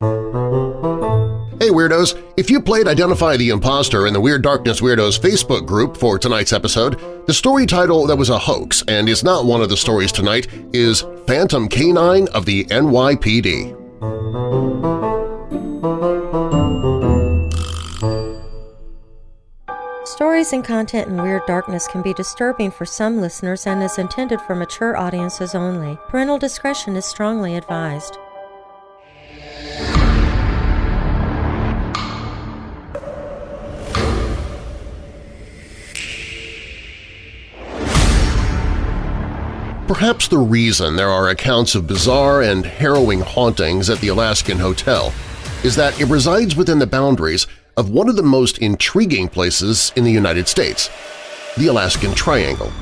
Hey Weirdos! If you played Identify the Imposter in the Weird Darkness Weirdos Facebook group for tonight's episode, the story title that was a hoax and is not one of the stories tonight is Phantom Canine of the NYPD. Stories and content in Weird Darkness can be disturbing for some listeners and is intended for mature audiences only. Parental discretion is strongly advised. Perhaps the reason there are accounts of bizarre and harrowing hauntings at the Alaskan Hotel is that it resides within the boundaries of one of the most intriguing places in the United States, the Alaskan Triangle.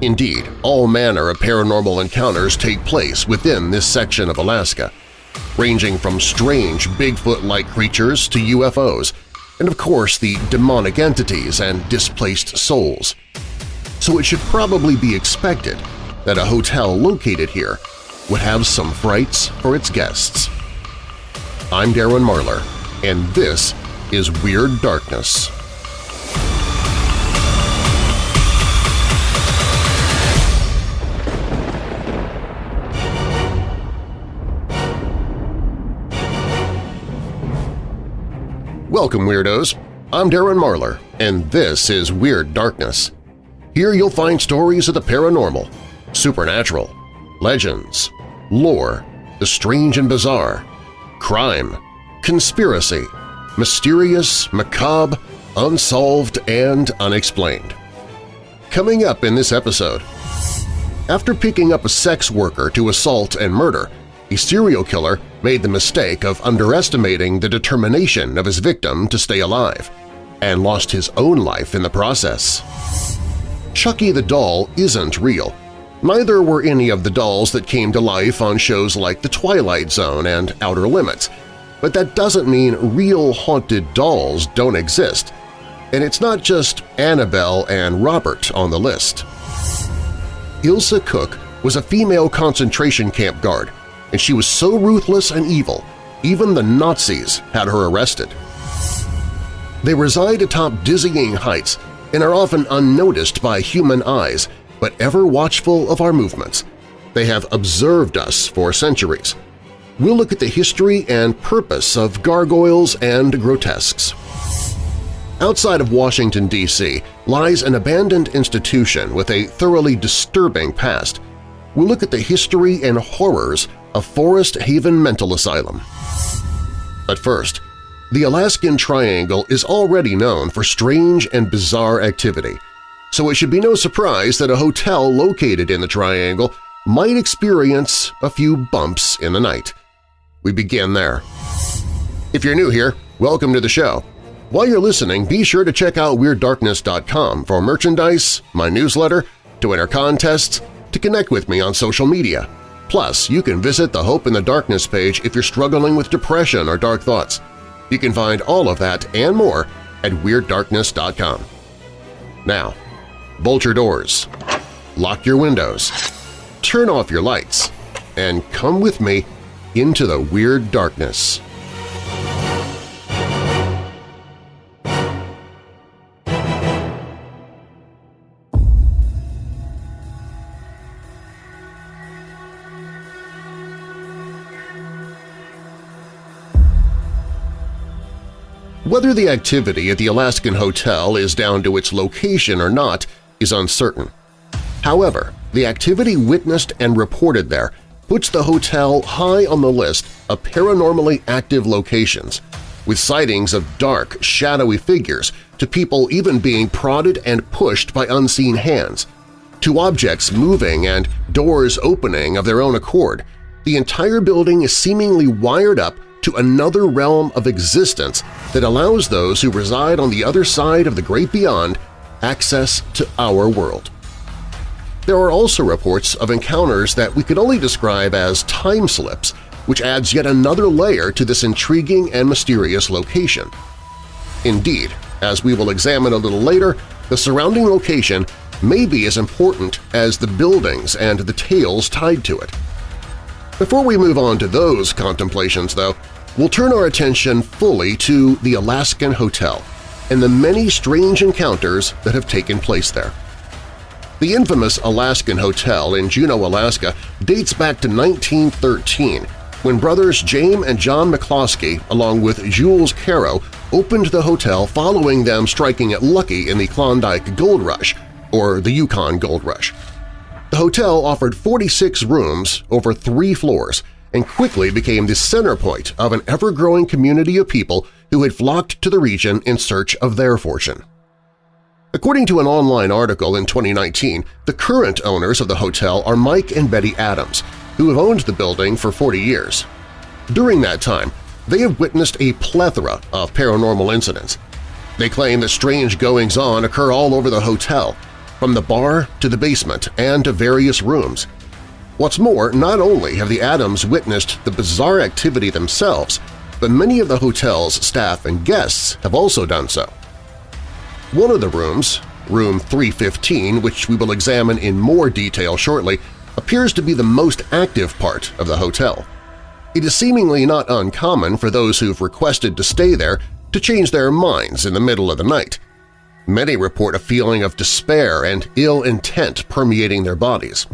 Indeed, all manner of paranormal encounters take place within this section of Alaska, ranging from strange Bigfoot-like creatures to UFOs, and of course the demonic entities and displaced souls. So it should probably be expected that a hotel located here would have some frights for its guests. I'm Darren Marlar, and this is Weird Darkness. Welcome, Weirdos! I'm Darren Marlar, and this is Weird Darkness. Here you'll find stories of the paranormal, supernatural, legends, lore, the strange and bizarre, crime, conspiracy, mysterious, macabre, unsolved, and unexplained. Coming up in this episode, after picking up a sex worker to assault and murder, a serial killer made the mistake of underestimating the determination of his victim to stay alive and lost his own life in the process. Chucky the doll isn't real. Neither were any of the dolls that came to life on shows like The Twilight Zone and Outer Limits, but that doesn't mean real haunted dolls don't exist. And it's not just Annabelle and Robert on the list. Ilse Koch was a female concentration camp guard, and she was so ruthless and evil, even the Nazis had her arrested. They reside atop dizzying heights and are often unnoticed by human eyes, but ever watchful of our movements. They have observed us for centuries, we'll look at the history and purpose of gargoyles and grotesques. Outside of Washington, D.C. lies an abandoned institution with a thoroughly disturbing past. We'll look at the history and horrors of Forest Haven Mental Asylum. But first, the Alaskan Triangle is already known for strange and bizarre activity, so it should be no surprise that a hotel located in the Triangle might experience a few bumps in the night. We begin there. If you're new here, welcome to the show. While you're listening, be sure to check out WeirdDarkness.com for merchandise, my newsletter, to enter contests, to connect with me on social media. Plus, you can visit the Hope in the Darkness page if you're struggling with depression or dark thoughts. You can find all of that and more at WeirdDarkness.com. Now, bolt your doors, lock your windows, turn off your lights, and come with me into the weird darkness. Whether the activity at the Alaskan Hotel is down to its location or not is uncertain. However, the activity witnessed and reported there puts the hotel high on the list of paranormally active locations, with sightings of dark, shadowy figures to people even being prodded and pushed by unseen hands, to objects moving and doors opening of their own accord. The entire building is seemingly wired up to another realm of existence that allows those who reside on the other side of the great beyond access to our world. There are also reports of encounters that we could only describe as time slips, which adds yet another layer to this intriguing and mysterious location. Indeed, as we will examine a little later, the surrounding location may be as important as the buildings and the tales tied to it. Before we move on to those contemplations, though, we'll turn our attention fully to the Alaskan Hotel and the many strange encounters that have taken place there. The infamous Alaskan Hotel in Juneau, Alaska dates back to 1913 when brothers James and John McCloskey, along with Jules Caro, opened the hotel following them striking it lucky in the Klondike Gold Rush, or the Yukon Gold Rush. The hotel offered 46 rooms over three floors and quickly became the center point of an ever-growing community of people who had flocked to the region in search of their fortune. According to an online article in 2019, the current owners of the hotel are Mike and Betty Adams, who have owned the building for 40 years. During that time, they have witnessed a plethora of paranormal incidents. They claim that strange goings-on occur all over the hotel, from the bar to the basement and to various rooms. What's more, not only have the Adams witnessed the bizarre activity themselves, but many of the hotel's staff and guests have also done so. One of the rooms, room 315, which we will examine in more detail shortly, appears to be the most active part of the hotel. It is seemingly not uncommon for those who've requested to stay there to change their minds in the middle of the night. Many report a feeling of despair and ill intent permeating their bodies.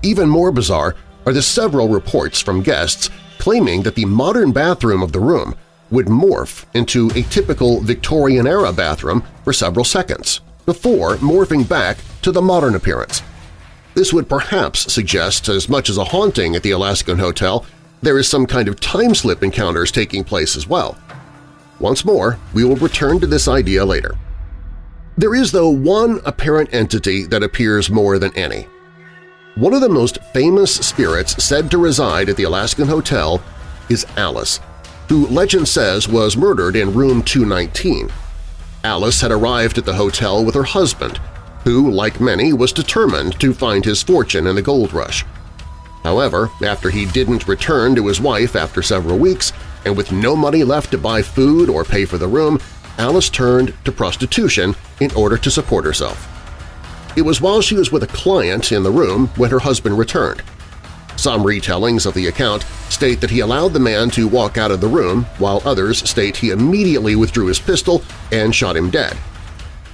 Even more bizarre are the several reports from guests claiming that the modern bathroom of the room would morph into a typical Victorian-era bathroom for several seconds, before morphing back to the modern appearance. This would perhaps suggest as much as a haunting at the Alaskan Hotel, there is some kind of time-slip encounters taking place as well. Once more, we will return to this idea later. There is, though, one apparent entity that appears more than any. One of the most famous spirits said to reside at the Alaskan Hotel is Alice, who legend says was murdered in room 219. Alice had arrived at the hotel with her husband, who, like many, was determined to find his fortune in the gold rush. However, after he didn't return to his wife after several weeks, and with no money left to buy food or pay for the room, Alice turned to prostitution in order to support herself. It was while she was with a client in the room when her husband returned. Some retellings of the account state that he allowed the man to walk out of the room, while others state he immediately withdrew his pistol and shot him dead.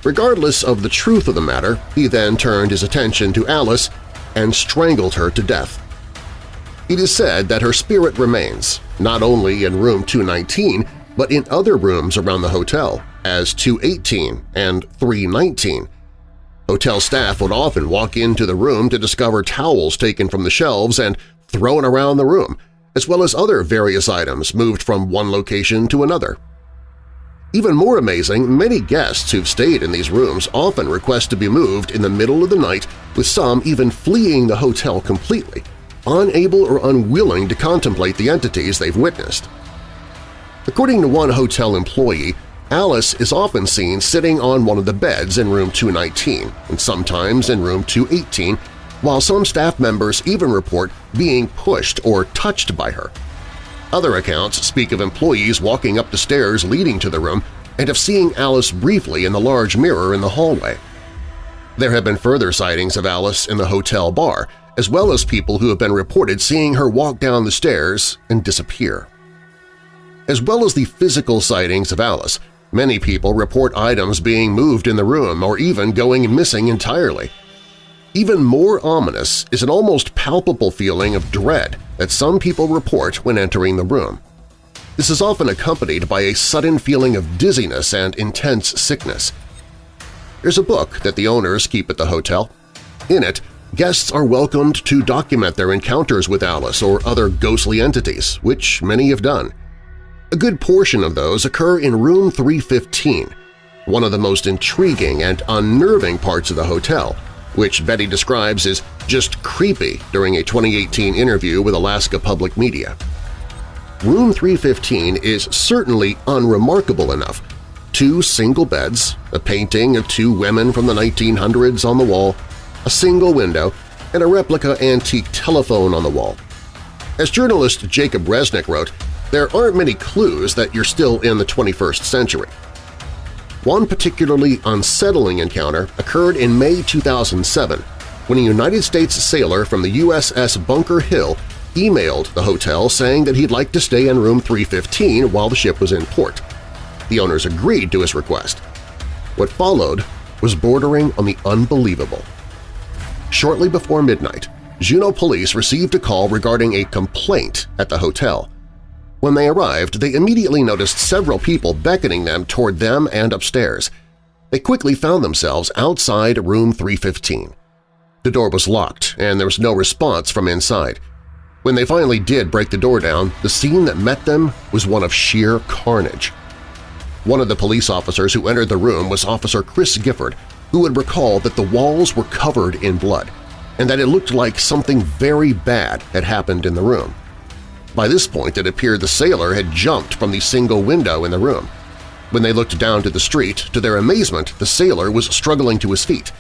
Regardless of the truth of the matter, he then turned his attention to Alice and strangled her to death. It is said that her spirit remains, not only in room 219, but in other rooms around the hotel, as 218 and 319. Hotel staff would often walk into the room to discover towels taken from the shelves and thrown around the room, as well as other various items moved from one location to another. Even more amazing, many guests who've stayed in these rooms often request to be moved in the middle of the night, with some even fleeing the hotel completely, unable or unwilling to contemplate the entities they've witnessed. According to one hotel employee, Alice is often seen sitting on one of the beds in room 219 and sometimes in room 218, while some staff members even report being pushed or touched by her. Other accounts speak of employees walking up the stairs leading to the room and of seeing Alice briefly in the large mirror in the hallway. There have been further sightings of Alice in the hotel bar, as well as people who have been reported seeing her walk down the stairs and disappear. As well as the physical sightings of Alice, many people report items being moved in the room or even going missing entirely. Even more ominous is an almost palpable feeling of dread that some people report when entering the room. This is often accompanied by a sudden feeling of dizziness and intense sickness. There's a book that the owners keep at the hotel. In it, guests are welcomed to document their encounters with Alice or other ghostly entities, which many have done. A good portion of those occur in room 315, one of the most intriguing and unnerving parts of the hotel, which Betty describes as just creepy during a 2018 interview with Alaska Public Media. Room 315 is certainly unremarkable enough. Two single beds, a painting of two women from the 1900s on the wall, a single window, and a replica antique telephone on the wall. As journalist Jacob Resnick wrote, there aren't many clues that you're still in the 21st century. One particularly unsettling encounter occurred in May 2007 when a United States sailor from the USS Bunker Hill emailed the hotel saying that he'd like to stay in room 315 while the ship was in port. The owners agreed to his request. What followed was bordering on the unbelievable. Shortly before midnight, Juneau police received a call regarding a complaint at the hotel. When they arrived, they immediately noticed several people beckoning them toward them and upstairs. They quickly found themselves outside room 315. The door was locked, and there was no response from inside. When they finally did break the door down, the scene that met them was one of sheer carnage. One of the police officers who entered the room was Officer Chris Gifford, who would recall that the walls were covered in blood and that it looked like something very bad had happened in the room. By this point it appeared the sailor had jumped from the single window in the room. When they looked down to the street, to their amazement, the sailor was struggling to his feet.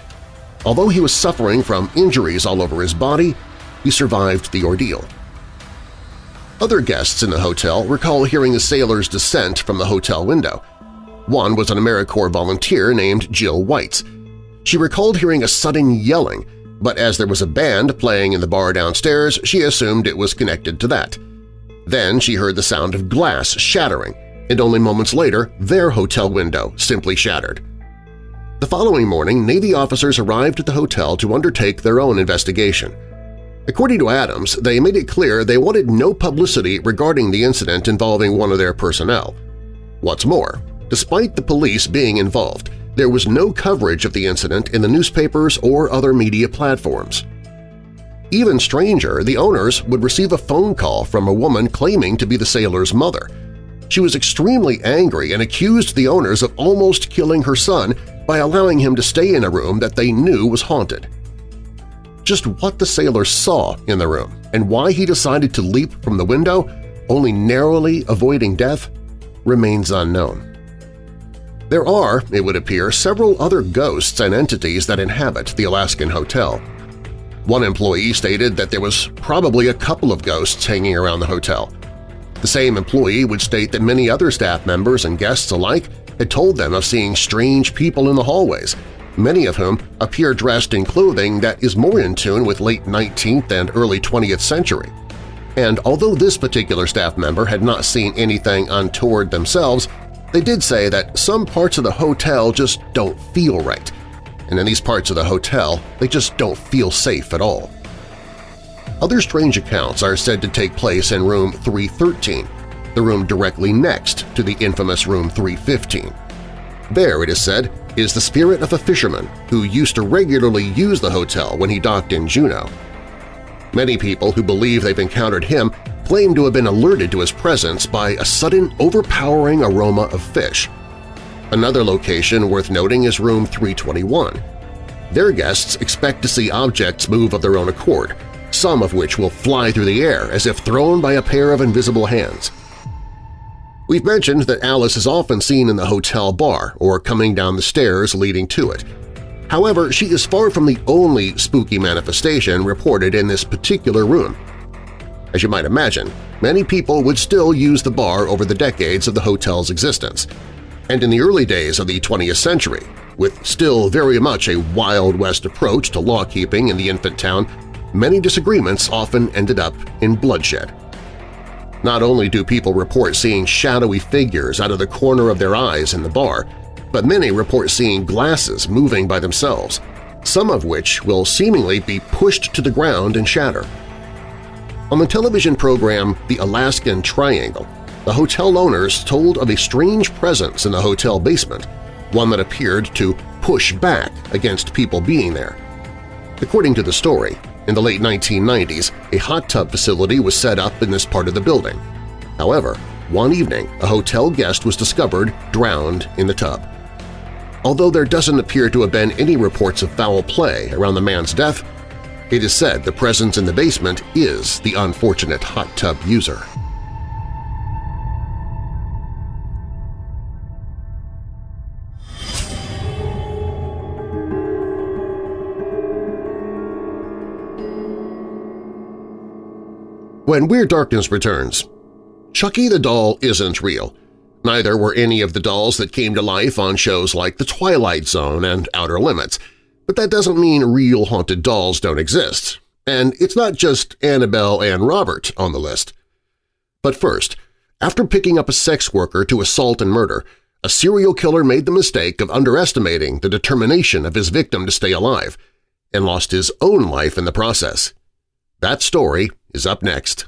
Although he was suffering from injuries all over his body, he survived the ordeal. Other guests in the hotel recall hearing the sailor's descent from the hotel window. One was an AmeriCorps volunteer named Jill Whites. She recalled hearing a sudden yelling, but as there was a band playing in the bar downstairs, she assumed it was connected to that. Then she heard the sound of glass shattering, and only moments later their hotel window simply shattered. The following morning, Navy officers arrived at the hotel to undertake their own investigation. According to Adams, they made it clear they wanted no publicity regarding the incident involving one of their personnel. What's more, despite the police being involved, there was no coverage of the incident in the newspapers or other media platforms. Even stranger, the owners would receive a phone call from a woman claiming to be the sailor's mother. She was extremely angry and accused the owners of almost killing her son by allowing him to stay in a room that they knew was haunted. Just what the sailor saw in the room and why he decided to leap from the window, only narrowly avoiding death, remains unknown. There are, it would appear, several other ghosts and entities that inhabit the Alaskan hotel. One employee stated that there was probably a couple of ghosts hanging around the hotel. The same employee would state that many other staff members and guests alike had told them of seeing strange people in the hallways, many of whom appear dressed in clothing that is more in tune with late 19th and early 20th century. And although this particular staff member had not seen anything untoward themselves, they did say that some parts of the hotel just don't feel right, and in these parts of the hotel they just don't feel safe at all. Other strange accounts are said to take place in room 313, the room directly next to the infamous room 315. There, it is said, is the spirit of a fisherman who used to regularly use the hotel when he docked in Juneau. Many people who believe they've encountered him claim to have been alerted to his presence by a sudden overpowering aroma of fish. Another location worth noting is room 321. Their guests expect to see objects move of their own accord, some of which will fly through the air as if thrown by a pair of invisible hands. We've mentioned that Alice is often seen in the hotel bar or coming down the stairs leading to it. However, she is far from the only spooky manifestation reported in this particular room. As you might imagine, many people would still use the bar over the decades of the hotel's existence. And in the early days of the 20th century, with still very much a Wild West approach to law-keeping in the infant town, many disagreements often ended up in bloodshed. Not only do people report seeing shadowy figures out of the corner of their eyes in the bar, but many report seeing glasses moving by themselves, some of which will seemingly be pushed to the ground and shatter. On the television program The Alaskan Triangle, the hotel owners told of a strange presence in the hotel basement, one that appeared to push back against people being there. According to the story, in the late 1990s, a hot tub facility was set up in this part of the building. However, one evening a hotel guest was discovered drowned in the tub. Although there doesn't appear to have been any reports of foul play around the man's death, it is said the presence in the basement is the unfortunate hot tub user. When Weird Darkness returns, Chucky the doll isn't real. Neither were any of the dolls that came to life on shows like The Twilight Zone and Outer Limits, but that doesn't mean real haunted dolls don't exist. And it's not just Annabelle and Robert on the list. But first, after picking up a sex worker to assault and murder, a serial killer made the mistake of underestimating the determination of his victim to stay alive and lost his own life in the process. That story is up next.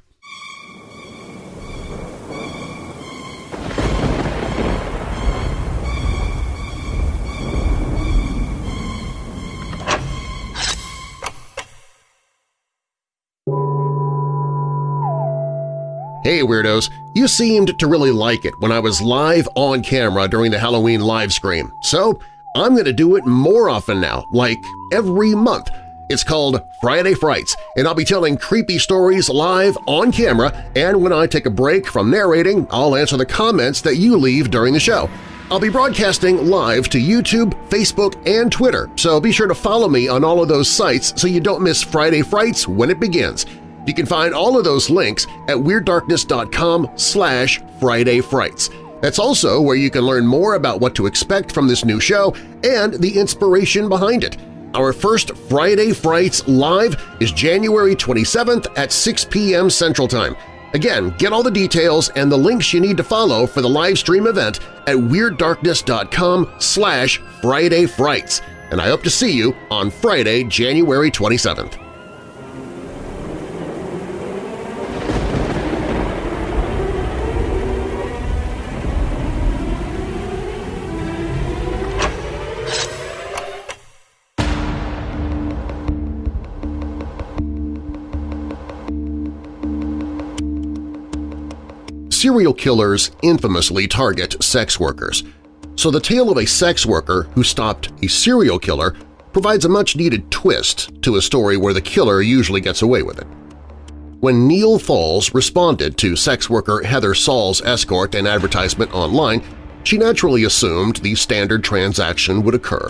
Hey Weirdos! You seemed to really like it when I was live on camera during the Halloween live stream, so I'm going to do it more often now, like every month. It's called Friday Frights, and I'll be telling creepy stories live on camera, and when I take a break from narrating, I'll answer the comments that you leave during the show. I'll be broadcasting live to YouTube, Facebook, and Twitter, so be sure to follow me on all of those sites so you don't miss Friday Frights when it begins. You can find all of those links at WeirdDarkness.com slash Friday Frights. That's also where you can learn more about what to expect from this new show and the inspiration behind it. Our first Friday Frights Live is January 27th at 6 p.m. Central Time. Again, get all the details and the links you need to follow for the live stream event at WeirdDarkness.com slash Friday Frights, and I hope to see you on Friday, January 27th. Serial killers infamously target sex workers, so the tale of a sex worker who stopped a serial killer provides a much-needed twist to a story where the killer usually gets away with it. When Neil Falls responded to sex worker Heather Saul's escort and advertisement online, she naturally assumed the standard transaction would occur.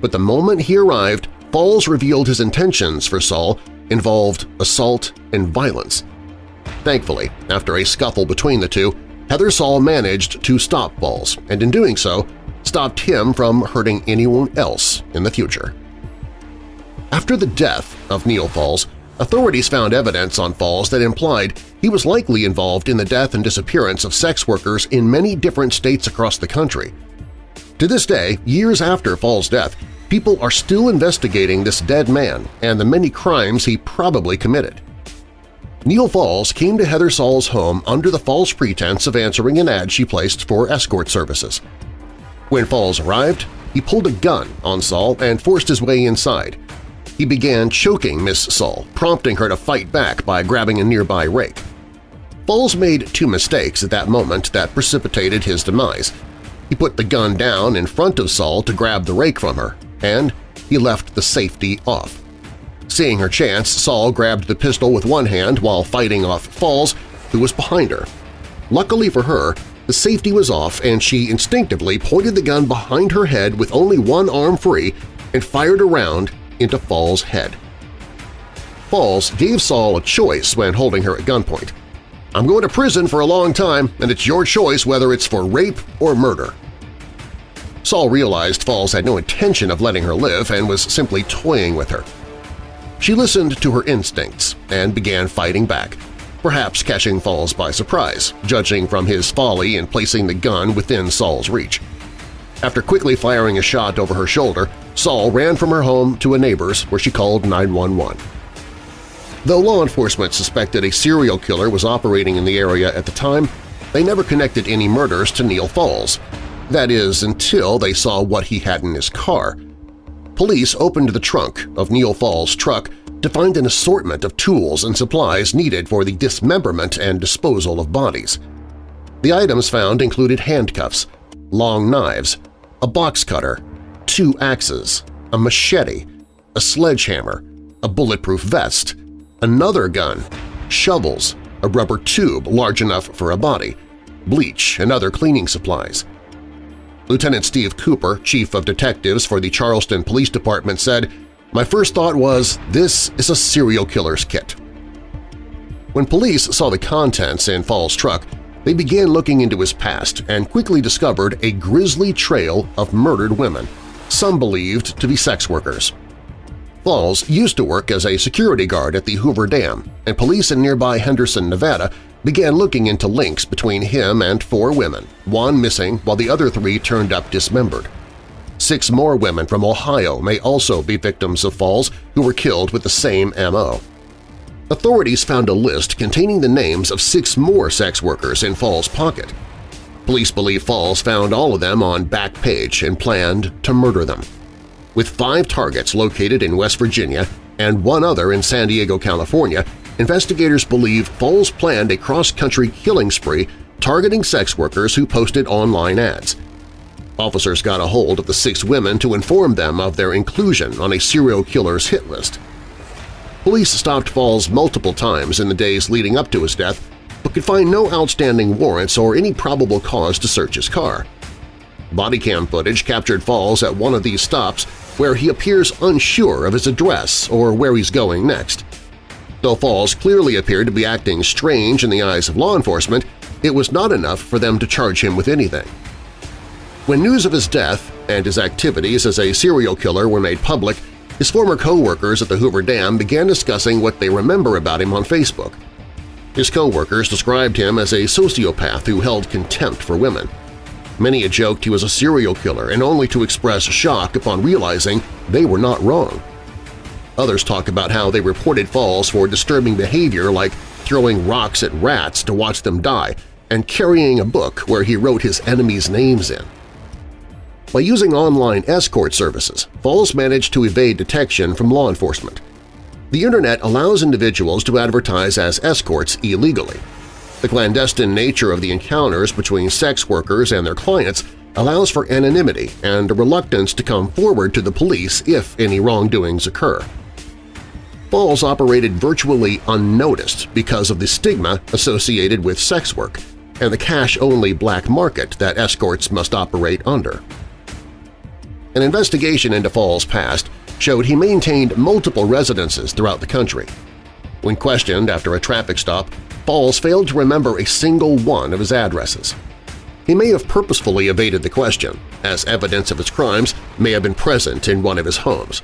But the moment he arrived, Falls revealed his intentions for Saul involved assault and violence. Thankfully, after a scuffle between the two, Heather Saul managed to stop Falls, and in doing so, stopped him from hurting anyone else in the future. After the death of Neil Falls, authorities found evidence on Falls that implied he was likely involved in the death and disappearance of sex workers in many different states across the country. To this day, years after Falls' death, people are still investigating this dead man and the many crimes he probably committed. Neil Falls came to Heather Saul's home under the false pretense of answering an ad she placed for escort services. When Falls arrived, he pulled a gun on Saul and forced his way inside. He began choking Miss Saul, prompting her to fight back by grabbing a nearby rake. Falls made two mistakes at that moment that precipitated his demise. He put the gun down in front of Saul to grab the rake from her, and he left the safety off. Seeing her chance, Saul grabbed the pistol with one hand while fighting off Falls, who was behind her. Luckily for her, the safety was off and she instinctively pointed the gun behind her head with only one arm free and fired a round into Falls' head. Falls gave Saul a choice when holding her at gunpoint. I'm going to prison for a long time, and it's your choice whether it's for rape or murder. Saul realized Falls had no intention of letting her live and was simply toying with her. She listened to her instincts and began fighting back, perhaps catching Falls by surprise, judging from his folly in placing the gun within Saul's reach. After quickly firing a shot over her shoulder, Saul ran from her home to a neighbor's where she called 911. Though law enforcement suspected a serial killer was operating in the area at the time, they never connected any murders to Neil Falls. That is, until they saw what he had in his car – police opened the trunk of Neil Falls' truck to find an assortment of tools and supplies needed for the dismemberment and disposal of bodies. The items found included handcuffs, long knives, a box cutter, two axes, a machete, a sledgehammer, a bulletproof vest, another gun, shovels, a rubber tube large enough for a body, bleach and other cleaning supplies. Lieutenant Steve Cooper, chief of detectives for the Charleston Police Department, said, My first thought was, this is a serial killer's kit. When police saw the contents in Falls' truck, they began looking into his past and quickly discovered a grisly trail of murdered women, some believed to be sex workers. Falls used to work as a security guard at the Hoover Dam, and police in nearby Henderson, Nevada began looking into links between him and four women, one missing while the other three turned up dismembered. Six more women from Ohio may also be victims of Falls who were killed with the same M.O. Authorities found a list containing the names of six more sex workers in Falls' pocket. Police believe Falls found all of them on Backpage and planned to murder them. With five targets located in West Virginia and one other in San Diego, California, investigators believe Falls planned a cross-country killing spree targeting sex workers who posted online ads. Officers got a hold of the six women to inform them of their inclusion on a serial killer's hit list. Police stopped Falls multiple times in the days leading up to his death but could find no outstanding warrants or any probable cause to search his car. Body cam footage captured Falls at one of these stops where he appears unsure of his address or where he's going next. Though Falls clearly appeared to be acting strange in the eyes of law enforcement, it was not enough for them to charge him with anything. When news of his death and his activities as a serial killer were made public, his former co-workers at the Hoover Dam began discussing what they remember about him on Facebook. His co-workers described him as a sociopath who held contempt for women. Many had joked he was a serial killer and only to express shock upon realizing they were not wrong. Others talk about how they reported Falls for disturbing behavior like throwing rocks at rats to watch them die and carrying a book where he wrote his enemies' names in. By using online escort services, Falls managed to evade detection from law enforcement. The Internet allows individuals to advertise as escorts illegally. The clandestine nature of the encounters between sex workers and their clients allows for anonymity and a reluctance to come forward to the police if any wrongdoings occur. Falls operated virtually unnoticed because of the stigma associated with sex work and the cash-only black market that escorts must operate under. An investigation into Falls' past showed he maintained multiple residences throughout the country. When questioned after a traffic stop, Falls failed to remember a single one of his addresses. He may have purposefully evaded the question, as evidence of his crimes may have been present in one of his homes.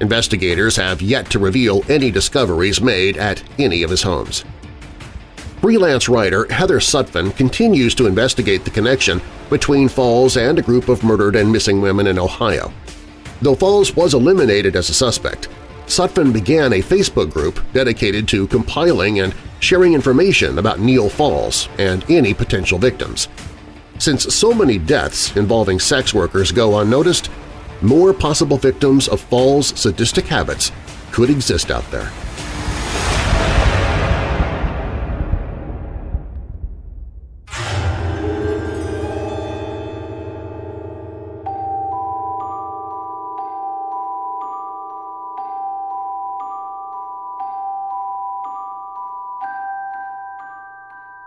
Investigators have yet to reveal any discoveries made at any of his homes. Freelance writer Heather Sutphin continues to investigate the connection between Falls and a group of murdered and missing women in Ohio. Though Falls was eliminated as a suspect, Sutphin began a Facebook group dedicated to compiling and sharing information about Neil Falls and any potential victims. Since so many deaths involving sex workers go unnoticed, more possible victims of Falls' sadistic habits could exist out there.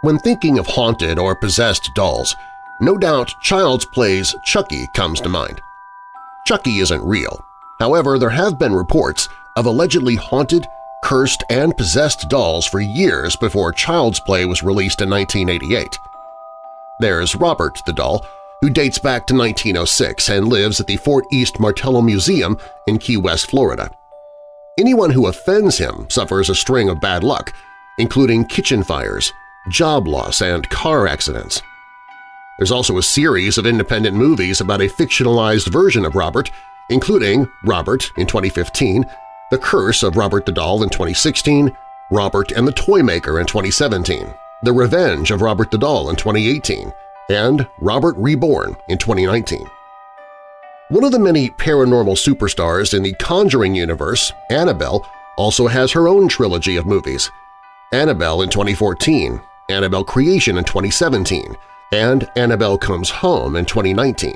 When thinking of haunted or possessed dolls, no doubt Child's Play's Chucky comes to mind. Chucky isn't real. However, there have been reports of allegedly haunted, cursed, and possessed dolls for years before Child's Play was released in 1988. There's Robert the doll, who dates back to 1906 and lives at the Fort East Martello Museum in Key West, Florida. Anyone who offends him suffers a string of bad luck, including kitchen fires, job loss, and car accidents. There's also a series of independent movies about a fictionalized version of Robert, including Robert in 2015, The Curse of Robert the Doll in 2016, Robert and the Toymaker in 2017, The Revenge of Robert the Doll in 2018, and Robert Reborn in 2019. One of the many paranormal superstars in the Conjuring universe, Annabelle, also has her own trilogy of movies. Annabelle in 2014, Annabelle Creation in 2017, and Annabelle Comes Home in 2019.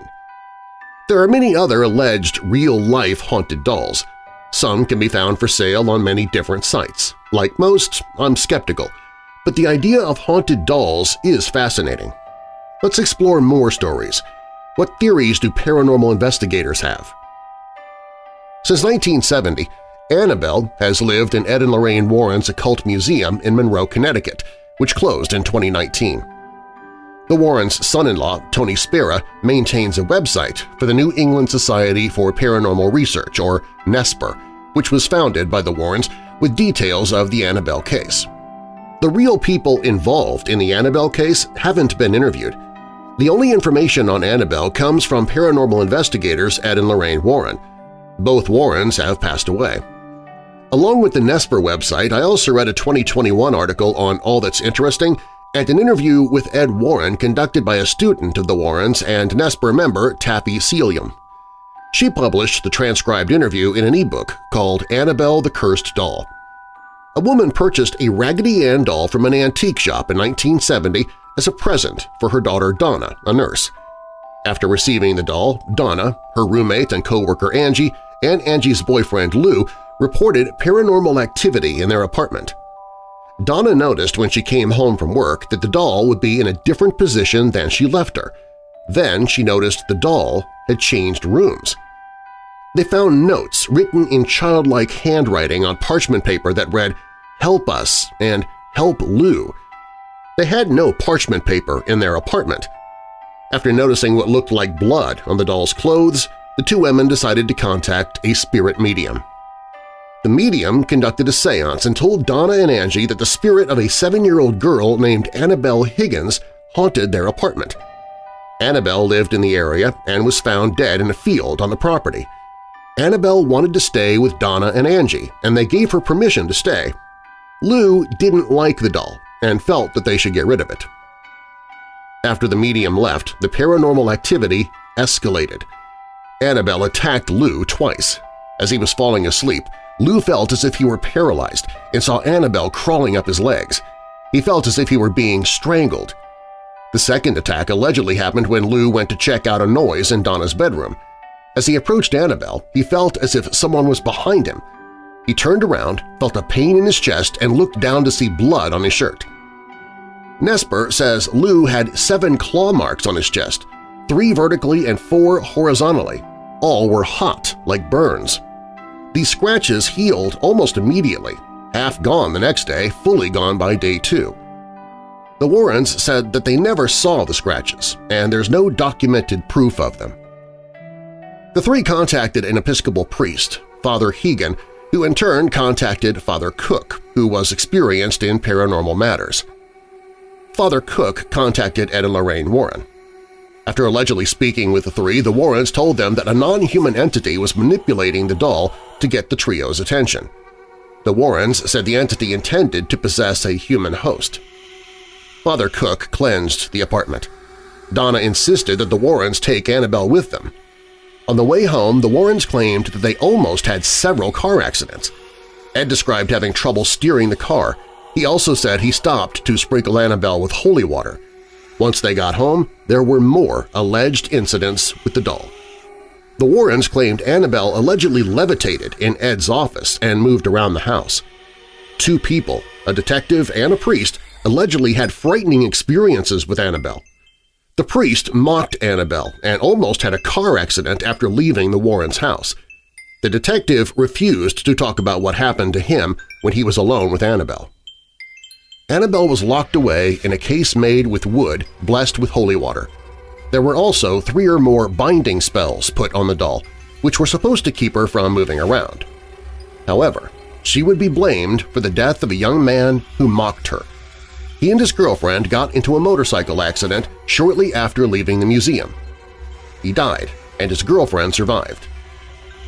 There are many other alleged real-life haunted dolls. Some can be found for sale on many different sites. Like most, I'm skeptical, but the idea of haunted dolls is fascinating. Let's explore more stories. What theories do paranormal investigators have? Since 1970, Annabelle has lived in Ed and Lorraine Warren's Occult Museum in Monroe, Connecticut, which closed in 2019. The Warrens' son-in-law, Tony Spera, maintains a website for the New England Society for Paranormal Research, or NESPR, which was founded by the Warrens with details of the Annabelle case. The real people involved in the Annabelle case haven't been interviewed. The only information on Annabelle comes from paranormal investigators Ed and Lorraine Warren. Both Warrens have passed away. Along with the Nesper website, I also read a 2021 article on All That's Interesting an interview with Ed Warren conducted by a student of the Warrens and Nesper member Tappy Sealyham. She published the transcribed interview in an e-book called Annabelle the Cursed Doll. A woman purchased a Raggedy Ann doll from an antique shop in 1970 as a present for her daughter Donna, a nurse. After receiving the doll, Donna, her roommate and co-worker Angie, and Angie's boyfriend Lou reported paranormal activity in their apartment. Donna noticed when she came home from work that the doll would be in a different position than she left her. Then she noticed the doll had changed rooms. They found notes written in childlike handwriting on parchment paper that read, Help us and Help Lou. They had no parchment paper in their apartment. After noticing what looked like blood on the doll's clothes, the two women decided to contact a spirit medium. The medium conducted a seance and told Donna and Angie that the spirit of a seven-year-old girl named Annabelle Higgins haunted their apartment. Annabelle lived in the area and was found dead in a field on the property. Annabelle wanted to stay with Donna and Angie, and they gave her permission to stay. Lou didn't like the doll and felt that they should get rid of it. After the medium left, the paranormal activity escalated. Annabelle attacked Lou twice. As he was falling asleep, Lou felt as if he were paralyzed and saw Annabelle crawling up his legs. He felt as if he were being strangled. The second attack allegedly happened when Lou went to check out a noise in Donna's bedroom. As he approached Annabelle, he felt as if someone was behind him. He turned around, felt a pain in his chest, and looked down to see blood on his shirt. Nesper says Lou had seven claw marks on his chest, three vertically and four horizontally. All were hot, like burns. These scratches healed almost immediately, half gone the next day, fully gone by day two. The Warrens said that they never saw the scratches, and there's no documented proof of them. The three contacted an Episcopal priest, Father Hegan, who in turn contacted Father Cook, who was experienced in paranormal matters. Father Cook contacted Ed and Lorraine Warren. After allegedly speaking with the three, the Warrens told them that a non-human entity was manipulating the doll to get the trio's attention. The Warrens said the entity intended to possess a human host. Father Cook cleansed the apartment. Donna insisted that the Warrens take Annabelle with them. On the way home, the Warrens claimed that they almost had several car accidents. Ed described having trouble steering the car. He also said he stopped to sprinkle Annabelle with holy water. Once they got home, there were more alleged incidents with the doll. The Warrens claimed Annabelle allegedly levitated in Ed's office and moved around the house. Two people, a detective and a priest, allegedly had frightening experiences with Annabelle. The priest mocked Annabelle and almost had a car accident after leaving the Warrens' house. The detective refused to talk about what happened to him when he was alone with Annabelle. Annabelle was locked away in a case made with wood blessed with holy water. There were also three or more binding spells put on the doll, which were supposed to keep her from moving around. However, she would be blamed for the death of a young man who mocked her. He and his girlfriend got into a motorcycle accident shortly after leaving the museum. He died, and his girlfriend survived.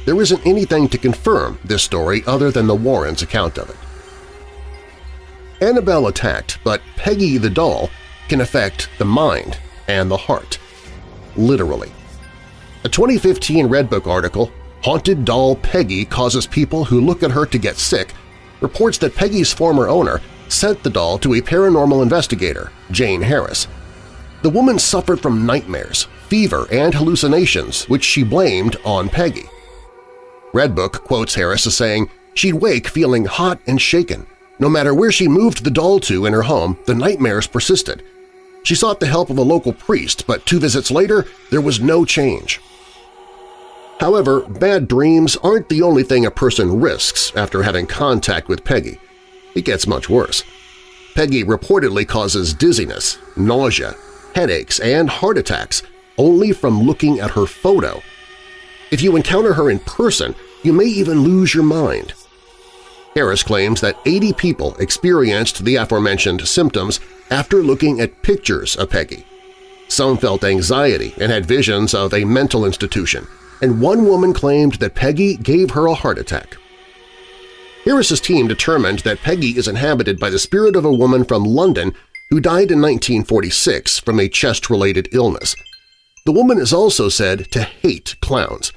There isn't anything to confirm this story other than the Warrens' account of it. Annabelle attacked, but Peggy the doll can affect the mind and the heart. Literally. A 2015 Redbook article, Haunted Doll Peggy Causes People Who Look at Her to Get Sick, reports that Peggy's former owner sent the doll to a paranormal investigator, Jane Harris. The woman suffered from nightmares, fever, and hallucinations, which she blamed on Peggy. Redbook quotes Harris as saying, she'd wake feeling hot and shaken, no matter where she moved the doll to in her home, the nightmares persisted. She sought the help of a local priest, but two visits later there was no change. However, bad dreams aren't the only thing a person risks after having contact with Peggy. It gets much worse. Peggy reportedly causes dizziness, nausea, headaches, and heart attacks only from looking at her photo. If you encounter her in person, You may even lose your mind. Harris claims that 80 people experienced the aforementioned symptoms after looking at pictures of Peggy. Some felt anxiety and had visions of a mental institution, and one woman claimed that Peggy gave her a heart attack. Harris's team determined that Peggy is inhabited by the spirit of a woman from London who died in 1946 from a chest-related illness. The woman is also said to hate clowns.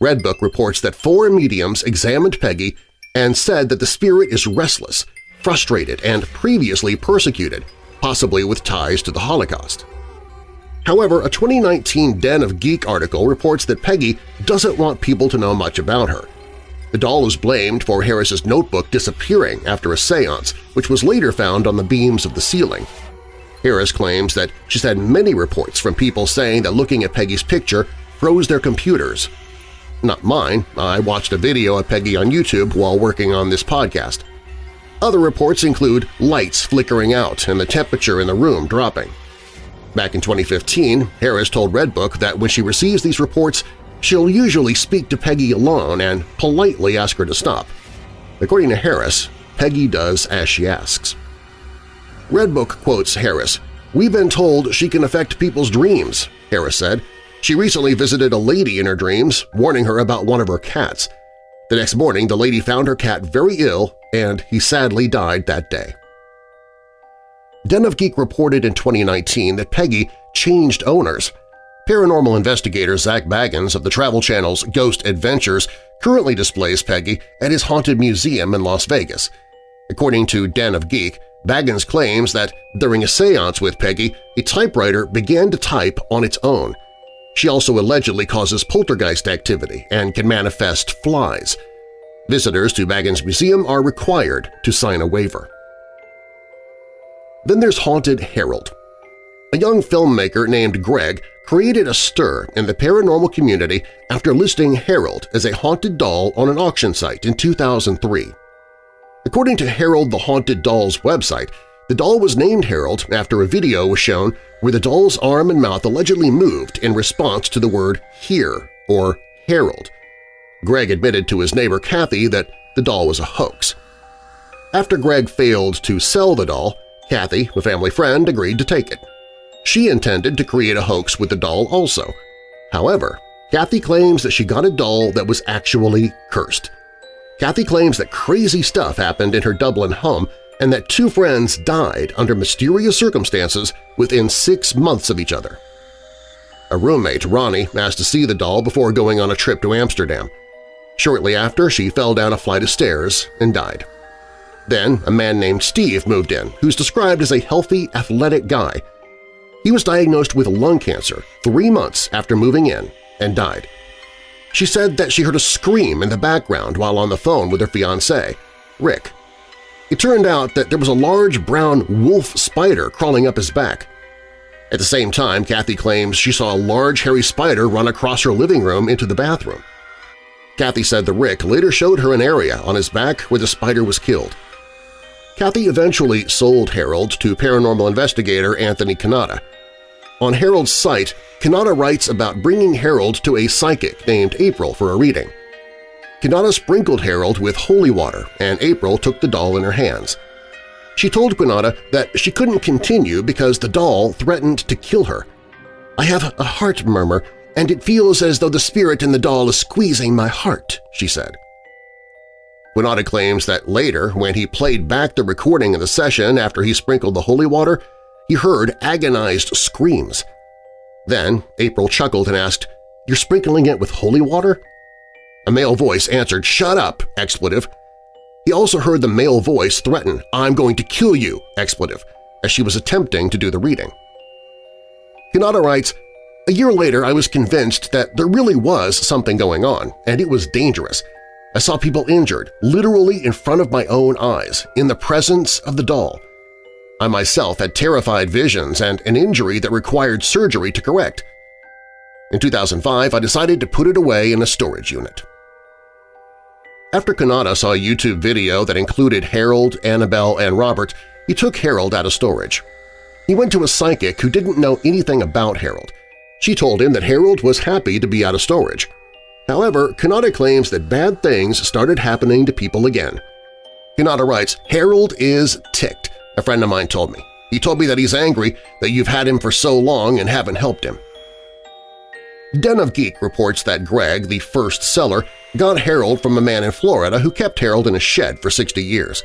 Redbook reports that four mediums examined Peggy and said that the spirit is restless, frustrated, and previously persecuted, possibly with ties to the Holocaust. However, a 2019 Den of Geek article reports that Peggy doesn't want people to know much about her. The doll is blamed for Harris's notebook disappearing after a seance, which was later found on the beams of the ceiling. Harris claims that she's had many reports from people saying that looking at Peggy's picture froze their computers. Not mine, I watched a video of Peggy on YouTube while working on this podcast. Other reports include lights flickering out and the temperature in the room dropping. Back in 2015, Harris told Redbook that when she receives these reports, she'll usually speak to Peggy alone and politely ask her to stop. According to Harris, Peggy does as she asks. Redbook quotes Harris, We've been told she can affect people's dreams, Harris said. She recently visited a lady in her dreams, warning her about one of her cats. The next morning, the lady found her cat very ill, and he sadly died that day. Den of Geek reported in 2019 that Peggy changed owners. Paranormal investigator Zak Bagans of the Travel Channel's Ghost Adventures currently displays Peggy at his Haunted Museum in Las Vegas. According to Den of Geek, Baggins claims that during a seance with Peggy, a typewriter began to type on its own. She also allegedly causes poltergeist activity and can manifest flies. Visitors to Bagans Museum are required to sign a waiver. Then there's Haunted Harold. A young filmmaker named Greg created a stir in the paranormal community after listing Harold as a haunted doll on an auction site in 2003. According to Harold the Haunted Doll's website, the doll was named Harold after a video was shown where the doll's arm and mouth allegedly moved in response to the word "here" or "herald." Greg admitted to his neighbor Kathy that the doll was a hoax. After Greg failed to sell the doll, Kathy, a family friend, agreed to take it. She intended to create a hoax with the doll also. However, Kathy claims that she got a doll that was actually cursed. Kathy claims that crazy stuff happened in her Dublin home and that two friends died under mysterious circumstances within six months of each other. A roommate, Ronnie, asked to see the doll before going on a trip to Amsterdam. Shortly after, she fell down a flight of stairs and died. Then a man named Steve moved in, who's described as a healthy, athletic guy. He was diagnosed with lung cancer three months after moving in and died. She said that she heard a scream in the background while on the phone with her fiancé, Rick. It turned out that there was a large brown wolf spider crawling up his back. At the same time, Kathy claims she saw a large hairy spider run across her living room into the bathroom. Kathy said the Rick later showed her an area on his back where the spider was killed. Kathy eventually sold Harold to paranormal investigator Anthony Quinata. On Harold's site, Quinata writes about bringing Harold to a psychic named April for a reading. Quinata sprinkled Harold with holy water, and April took the doll in her hands. She told Quinata that she couldn't continue because the doll threatened to kill her. I have a heart murmur, and it feels as though the spirit in the doll is squeezing my heart, she said. Quinata claims that later, when he played back the recording of the session after he sprinkled the holy water, he heard agonized screams. Then April chuckled and asked, You're sprinkling it with holy water? A male voice answered, Shut up! expletive. He also heard the male voice threaten, I'm going to kill you! expletive, as she was attempting to do the reading. Quinata writes, A year later I was convinced that there really was something going on, and it was dangerous. I saw people injured, literally in front of my own eyes, in the presence of the doll. I myself had terrified visions and an injury that required surgery to correct. In 2005, I decided to put it away in a storage unit. After Quinata saw a YouTube video that included Harold, Annabelle, and Robert, he took Harold out of storage. He went to a psychic who didn't know anything about Harold. She told him that Harold was happy to be out of storage. However, Quinata claims that bad things started happening to people again. Quinata writes, Harold is ticked, a friend of mine told me. He told me that he's angry that you've had him for so long and haven't helped him. Den of Geek reports that Greg, the first seller, got Harold from a man in Florida who kept Harold in a shed for 60 years.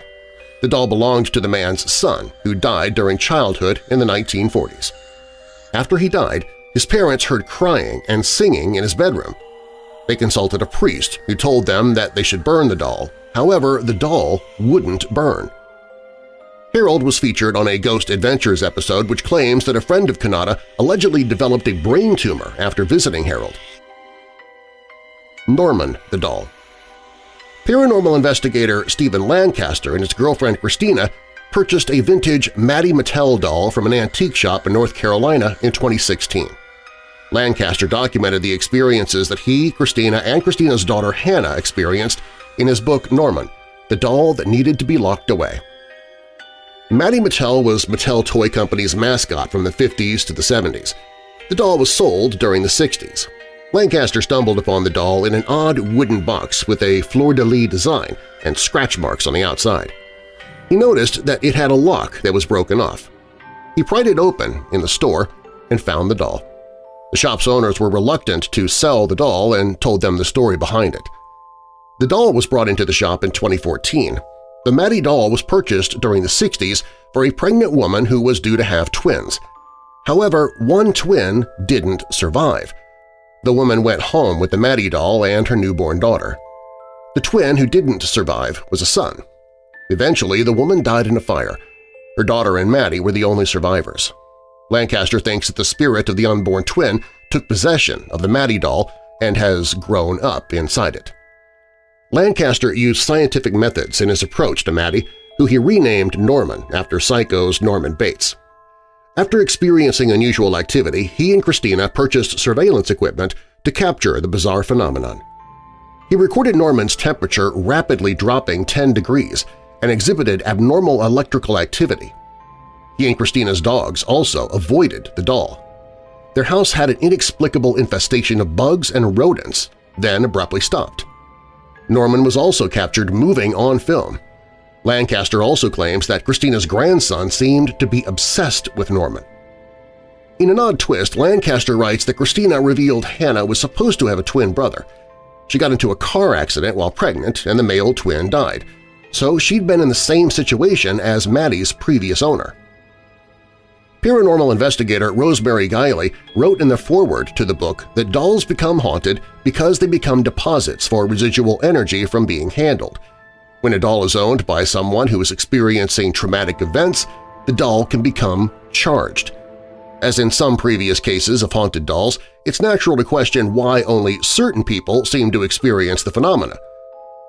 The doll belonged to the man's son, who died during childhood in the 1940s. After he died, his parents heard crying and singing in his bedroom. They consulted a priest who told them that they should burn the doll. However, the doll wouldn't burn. Harold was featured on a Ghost Adventures episode which claims that a friend of Quinata allegedly developed a brain tumor after visiting Harold. Norman the Doll Paranormal investigator Stephen Lancaster and his girlfriend Christina purchased a vintage Matty Mattel doll from an antique shop in North Carolina in 2016. Lancaster documented the experiences that he, Christina, and Christina's daughter Hannah experienced in his book Norman, The Doll That Needed to Be Locked Away. Matty Mattel was Mattel Toy Company's mascot from the 50s to the 70s. The doll was sold during the 60s. Lancaster stumbled upon the doll in an odd wooden box with a fleur-de-lis design and scratch marks on the outside. He noticed that it had a lock that was broken off. He pried it open in the store and found the doll. The shop's owners were reluctant to sell the doll and told them the story behind it. The doll was brought into the shop in 2014, the Mattie doll was purchased during the 60s for a pregnant woman who was due to have twins. However, one twin didn't survive. The woman went home with the Mattie doll and her newborn daughter. The twin who didn't survive was a son. Eventually, the woman died in a fire. Her daughter and Mattie were the only survivors. Lancaster thinks that the spirit of the unborn twin took possession of the Mattie doll and has grown up inside it. Lancaster used scientific methods in his approach to Mattie, who he renamed Norman after Psycho's Norman Bates. After experiencing unusual activity, he and Christina purchased surveillance equipment to capture the bizarre phenomenon. He recorded Norman's temperature rapidly dropping 10 degrees and exhibited abnormal electrical activity. He and Christina's dogs also avoided the doll. Their house had an inexplicable infestation of bugs and rodents, then abruptly stopped. Norman was also captured moving on film. Lancaster also claims that Christina's grandson seemed to be obsessed with Norman. In an odd twist, Lancaster writes that Christina revealed Hannah was supposed to have a twin brother. She got into a car accident while pregnant and the male twin died, so she'd been in the same situation as Maddie's previous owner. Paranormal investigator Rosemary Guiley wrote in the foreword to the book that dolls become haunted because they become deposits for residual energy from being handled. When a doll is owned by someone who is experiencing traumatic events, the doll can become charged. As in some previous cases of haunted dolls, it's natural to question why only certain people seem to experience the phenomena.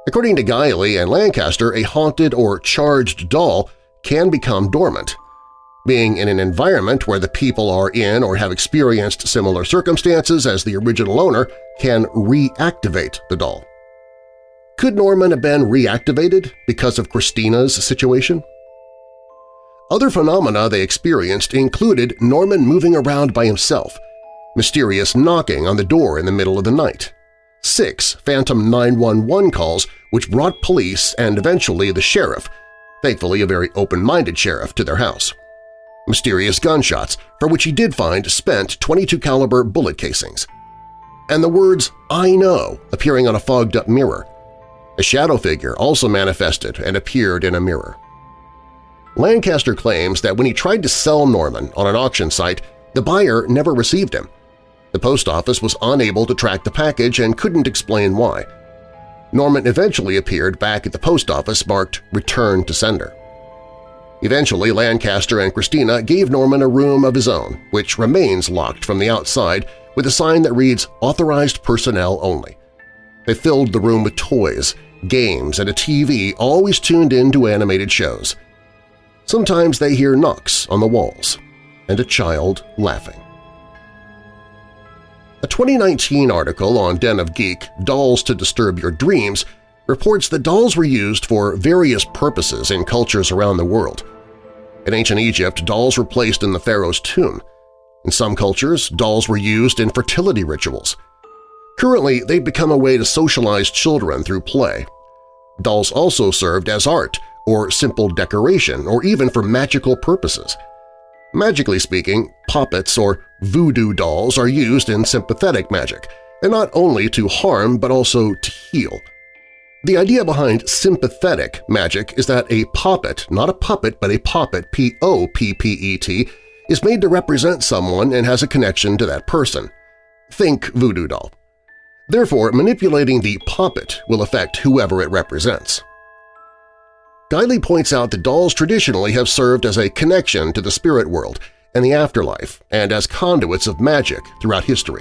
According to Guiley and Lancaster, a haunted or charged doll can become dormant being in an environment where the people are in or have experienced similar circumstances as the original owner can reactivate the doll. Could Norman have been reactivated because of Christina's situation? Other phenomena they experienced included Norman moving around by himself, mysterious knocking on the door in the middle of the night, six Phantom 911 calls which brought police and eventually the sheriff, thankfully a very open-minded sheriff, to their house mysterious gunshots for which he did find spent 22 caliber bullet casings, and the words I know appearing on a fogged-up mirror. A shadow figure also manifested and appeared in a mirror. Lancaster claims that when he tried to sell Norman on an auction site, the buyer never received him. The post office was unable to track the package and couldn't explain why. Norman eventually appeared back at the post office marked Return to Sender. Eventually, Lancaster and Christina gave Norman a room of his own, which remains locked from the outside with a sign that reads Authorized Personnel Only. They filled the room with toys, games, and a TV always tuned in to animated shows. Sometimes they hear knocks on the walls and a child laughing. A 2019 article on Den of Geek, Dolls to Disturb Your Dreams, reports that dolls were used for various purposes in cultures around the world. In ancient Egypt, dolls were placed in the pharaoh's tomb. In some cultures, dolls were used in fertility rituals. Currently, they've become a way to socialize children through play. Dolls also served as art or simple decoration or even for magical purposes. Magically speaking, poppets or voodoo dolls are used in sympathetic magic, and not only to harm but also to heal. The idea behind sympathetic magic is that a poppet, not a puppet but a poppet, P-O-P-P-E-T, is made to represent someone and has a connection to that person. Think voodoo doll. Therefore, manipulating the poppet will affect whoever it represents. Guiley points out that dolls traditionally have served as a connection to the spirit world and the afterlife and as conduits of magic throughout history.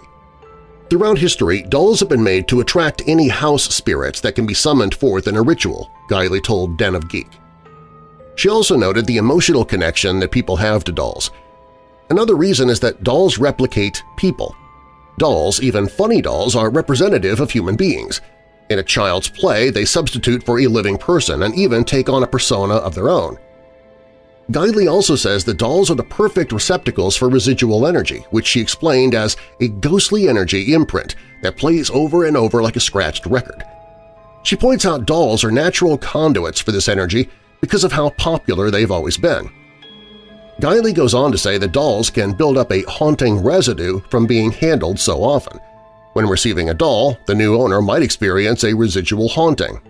Throughout history, dolls have been made to attract any house spirits that can be summoned forth in a ritual, Guiley told Den of Geek. She also noted the emotional connection that people have to dolls. Another reason is that dolls replicate people. Dolls, even funny dolls, are representative of human beings. In a child's play, they substitute for a living person and even take on a persona of their own. Guiley also says that dolls are the perfect receptacles for residual energy, which she explained as a ghostly energy imprint that plays over and over like a scratched record. She points out dolls are natural conduits for this energy because of how popular they've always been. Guiley goes on to say that dolls can build up a haunting residue from being handled so often. When receiving a doll, the new owner might experience a residual haunting.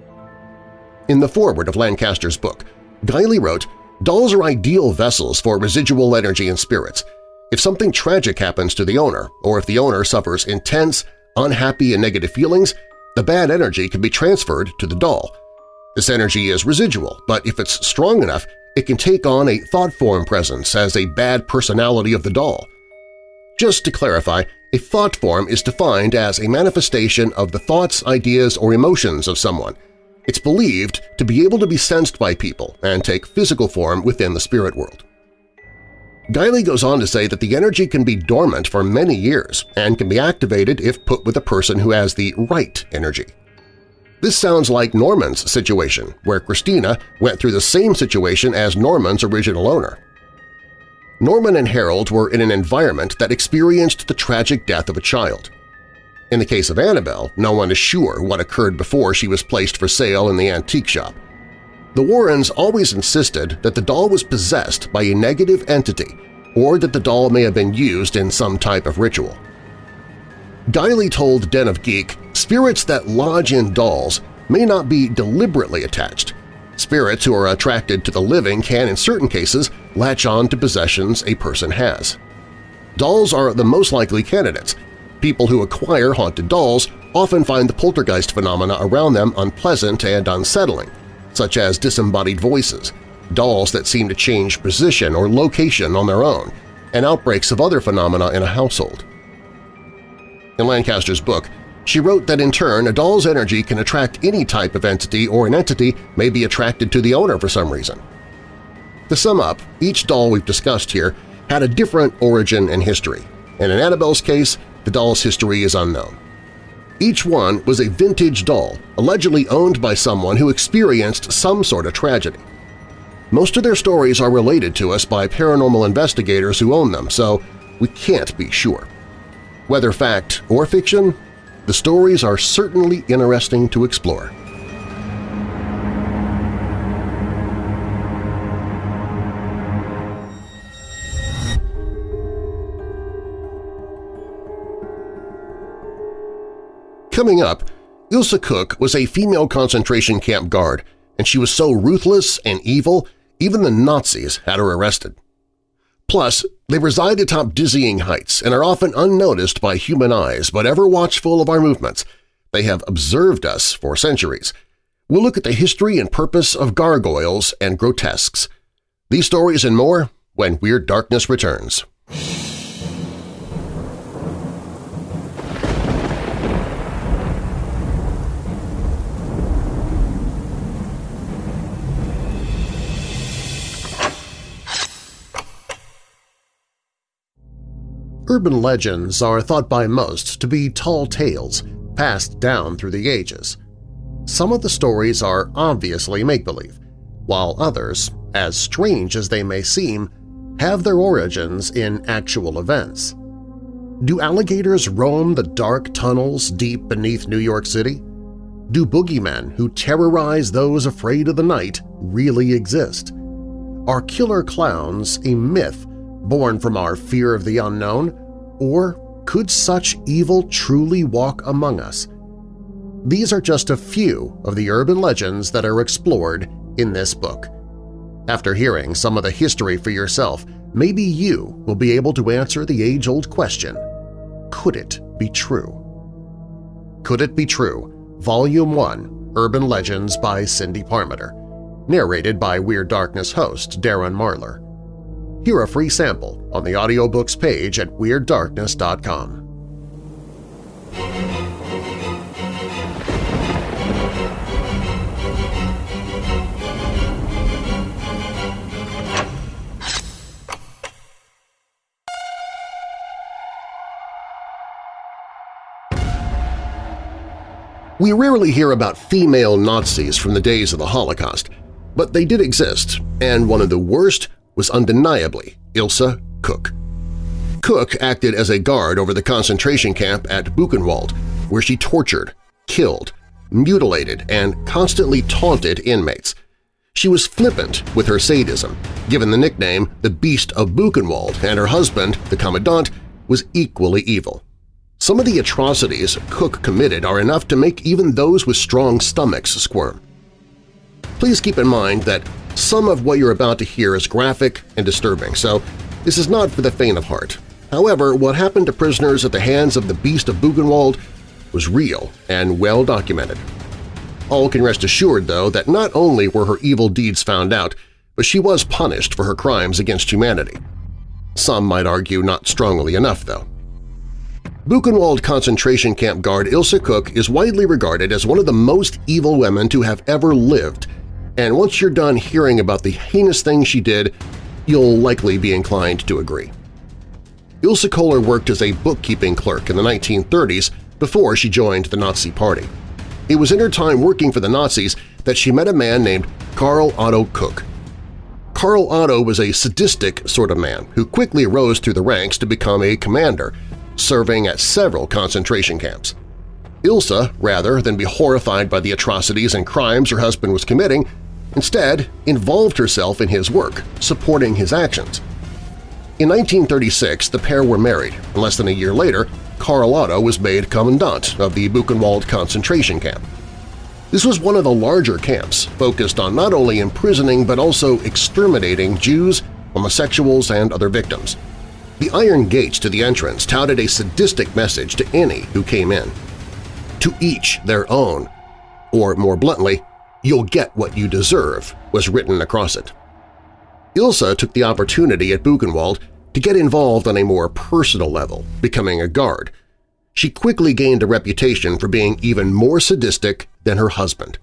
In the foreword of Lancaster's book, Guiley wrote, Dolls are ideal vessels for residual energy and spirits. If something tragic happens to the owner, or if the owner suffers intense, unhappy, and negative feelings, the bad energy can be transferred to the doll. This energy is residual, but if it's strong enough, it can take on a thought form presence as a bad personality of the doll. Just to clarify, a thought form is defined as a manifestation of the thoughts, ideas, or emotions of someone, it's believed to be able to be sensed by people and take physical form within the spirit world. Guiley goes on to say that the energy can be dormant for many years and can be activated if put with a person who has the right energy. This sounds like Norman's situation, where Christina went through the same situation as Norman's original owner. Norman and Harold were in an environment that experienced the tragic death of a child. In the case of Annabelle, no one is sure what occurred before she was placed for sale in the antique shop. The Warrens always insisted that the doll was possessed by a negative entity or that the doll may have been used in some type of ritual. Guiley told Den of Geek, spirits that lodge in dolls may not be deliberately attached. Spirits who are attracted to the living can, in certain cases, latch on to possessions a person has. Dolls are the most likely candidates, People who acquire haunted dolls often find the poltergeist phenomena around them unpleasant and unsettling, such as disembodied voices, dolls that seem to change position or location on their own, and outbreaks of other phenomena in a household. In Lancaster's book, she wrote that in turn a doll's energy can attract any type of entity or an entity may be attracted to the owner for some reason. To sum up, each doll we've discussed here had a different origin and history, and in Annabelle's case, the doll's history is unknown. Each one was a vintage doll, allegedly owned by someone who experienced some sort of tragedy. Most of their stories are related to us by paranormal investigators who own them, so we can't be sure. Whether fact or fiction, the stories are certainly interesting to explore. Coming up, Ilse Koch was a female concentration camp guard, and she was so ruthless and evil even the Nazis had her arrested. Plus, they reside atop dizzying heights and are often unnoticed by human eyes but ever watchful of our movements. They have observed us for centuries. We'll look at the history and purpose of gargoyles and grotesques. These stories and more when Weird Darkness returns. Urban legends are thought by most to be tall tales passed down through the ages. Some of the stories are obviously make-believe, while others, as strange as they may seem, have their origins in actual events. Do alligators roam the dark tunnels deep beneath New York City? Do boogeymen who terrorize those afraid of the night really exist? Are killer clowns a myth born from our fear of the unknown, or could such evil truly walk among us? These are just a few of the urban legends that are explored in this book. After hearing some of the history for yourself, maybe you will be able to answer the age-old question, could it be true? Could It Be True? Volume 1, Urban Legends by Cindy Parmenter, narrated by Weird Darkness host Darren Marlar. Hear a free sample on the audiobooks page at WeirdDarkness.com. We rarely hear about female Nazis from the days of the Holocaust, but they did exist, and one of the worst was undeniably Ilse Koch. Koch acted as a guard over the concentration camp at Buchenwald, where she tortured, killed, mutilated, and constantly taunted inmates. She was flippant with her sadism, given the nickname the Beast of Buchenwald, and her husband, the Commandant, was equally evil. Some of the atrocities Koch committed are enough to make even those with strong stomachs squirm. Please keep in mind that some of what you're about to hear is graphic and disturbing, so this is not for the faint of heart. However, what happened to prisoners at the hands of the Beast of Buchenwald was real and well documented. All can rest assured, though, that not only were her evil deeds found out, but she was punished for her crimes against humanity. Some might argue not strongly enough, though. Buchenwald concentration camp guard Ilse Koch is widely regarded as one of the most evil women to have ever lived, and once you're done hearing about the heinous things she did, you'll likely be inclined to agree. Ilse Kohler worked as a bookkeeping clerk in the 1930s before she joined the Nazi Party. It was in her time working for the Nazis that she met a man named Karl Otto Koch. Karl Otto was a sadistic sort of man who quickly rose through the ranks to become a commander serving at several concentration camps. Ilse, rather than be horrified by the atrocities and crimes her husband was committing, instead involved herself in his work, supporting his actions. In 1936, the pair were married, and less than a year later, Karl Otto was made commandant of the Buchenwald concentration camp. This was one of the larger camps focused on not only imprisoning but also exterminating Jews, homosexuals, and other victims. The iron gates to the entrance touted a sadistic message to any who came in. To each their own, or more bluntly, you'll get what you deserve, was written across it. Ilse took the opportunity at Buchenwald to get involved on a more personal level, becoming a guard. She quickly gained a reputation for being even more sadistic than her husband.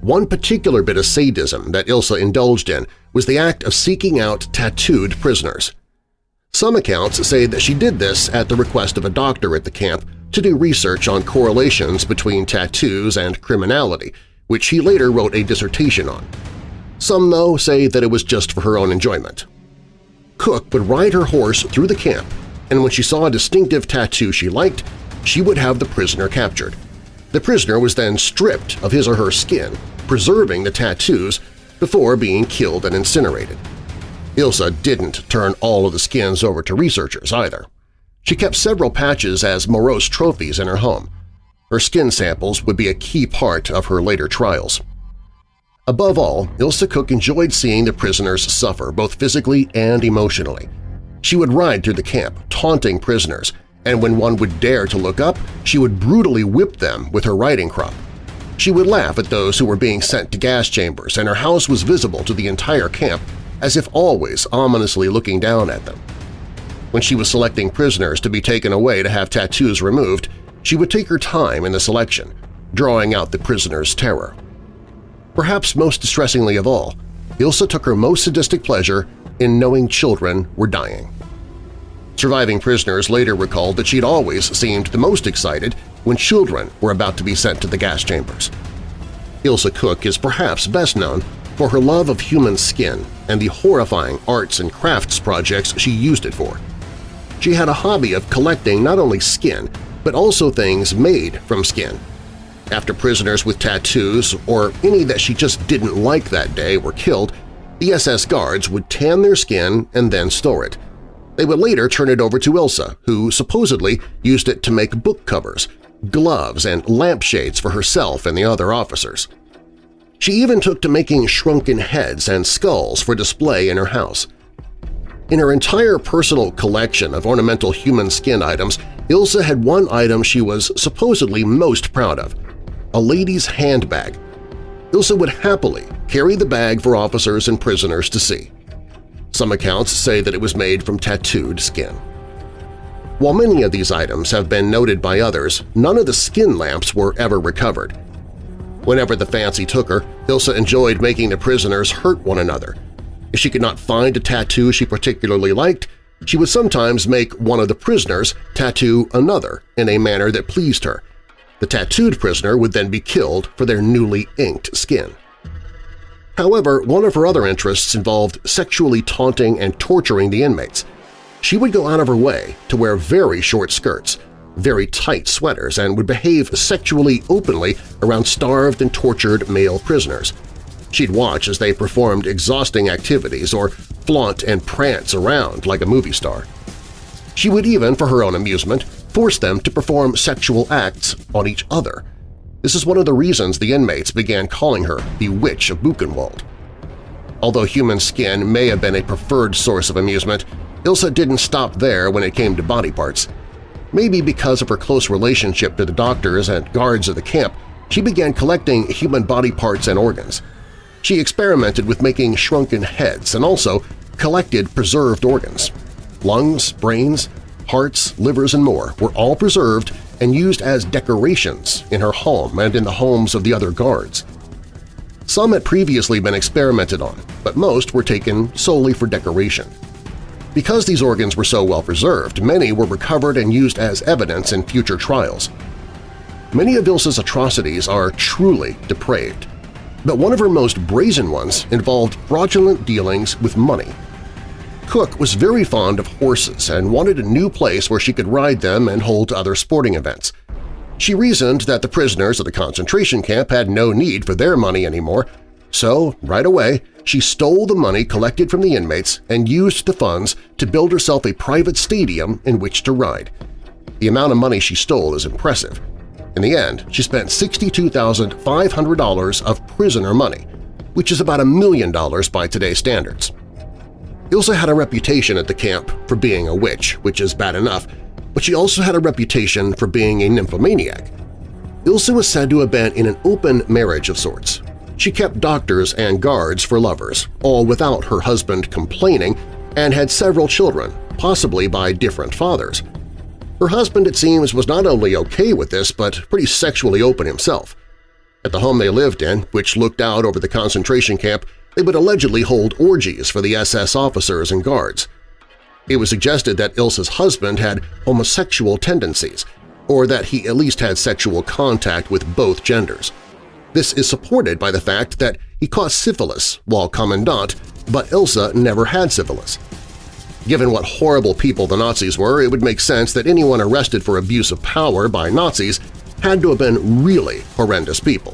One particular bit of sadism that Ilse indulged in was the act of seeking out tattooed prisoners. Some accounts say that she did this at the request of a doctor at the camp to do research on correlations between tattoos and criminality, which he later wrote a dissertation on. Some, though, say that it was just for her own enjoyment. Koch would ride her horse through the camp, and when she saw a distinctive tattoo she liked, she would have the prisoner captured. The prisoner was then stripped of his or her skin, preserving the tattoos before being killed and incinerated. Ilse didn't turn all of the skins over to researchers either. She kept several patches as morose trophies in her home. Her skin samples would be a key part of her later trials. Above all, Ilse Koch enjoyed seeing the prisoners suffer both physically and emotionally. She would ride through the camp, taunting prisoners, and when one would dare to look up, she would brutally whip them with her riding crop. She would laugh at those who were being sent to gas chambers, and her house was visible to the entire camp as if always ominously looking down at them. When she was selecting prisoners to be taken away to have tattoos removed, she would take her time in the selection, drawing out the prisoner's terror. Perhaps most distressingly of all, Ilse took her most sadistic pleasure in knowing children were dying. Surviving prisoners later recalled that she'd always seemed the most excited when children were about to be sent to the gas chambers. Ilse Koch is perhaps best known for her love of human skin and the horrifying arts and crafts projects she used it for. She had a hobby of collecting not only skin, but also things made from skin. After prisoners with tattoos or any that she just didn't like that day were killed, the SS guards would tan their skin and then store it. They would later turn it over to Ilse, who supposedly used it to make book covers, gloves, and lampshades for herself and the other officers. She even took to making shrunken heads and skulls for display in her house. In her entire personal collection of ornamental human skin items, Ilse had one item she was supposedly most proud of – a lady's handbag. Ilse would happily carry the bag for officers and prisoners to see. Some accounts say that it was made from tattooed skin. While many of these items have been noted by others, none of the skin lamps were ever recovered. Whenever the fancy took her, Ilse enjoyed making the prisoners hurt one another. If she could not find a tattoo she particularly liked, she would sometimes make one of the prisoners tattoo another in a manner that pleased her. The tattooed prisoner would then be killed for their newly inked skin. However, one of her other interests involved sexually taunting and torturing the inmates. She would go out of her way to wear very short skirts, very tight sweaters, and would behave sexually openly around starved and tortured male prisoners. She'd watch as they performed exhausting activities or flaunt and prance around like a movie star. She would even, for her own amusement, force them to perform sexual acts on each other – this is one of the reasons the inmates began calling her the Witch of Buchenwald. Although human skin may have been a preferred source of amusement, Ilse didn't stop there when it came to body parts. Maybe because of her close relationship to the doctors and guards of the camp, she began collecting human body parts and organs. She experimented with making shrunken heads and also collected preserved organs. Lungs, brains, hearts, livers, and more were all preserved and used as decorations in her home and in the homes of the other guards. Some had previously been experimented on, but most were taken solely for decoration. Because these organs were so well preserved, many were recovered and used as evidence in future trials. Many of Ilse's atrocities are truly depraved, but one of her most brazen ones involved fraudulent dealings with money. Koch was very fond of horses and wanted a new place where she could ride them and hold other sporting events. She reasoned that the prisoners of the concentration camp had no need for their money anymore, so right away she stole the money collected from the inmates and used the funds to build herself a private stadium in which to ride. The amount of money she stole is impressive. In the end, she spent $62,500 of prisoner money, which is about a million dollars by today's standards. Ilse had a reputation at the camp for being a witch, which is bad enough, but she also had a reputation for being a nymphomaniac. Ilse was said to have been in an open marriage of sorts. She kept doctors and guards for lovers, all without her husband complaining, and had several children, possibly by different fathers. Her husband, it seems, was not only okay with this, but pretty sexually open himself. At the home they lived in, which looked out over the concentration camp, they would allegedly hold orgies for the SS officers and guards. It was suggested that Ilse's husband had homosexual tendencies, or that he at least had sexual contact with both genders. This is supported by the fact that he caught syphilis while commandant, but Ilse never had syphilis. Given what horrible people the Nazis were, it would make sense that anyone arrested for abuse of power by Nazis had to have been really horrendous people.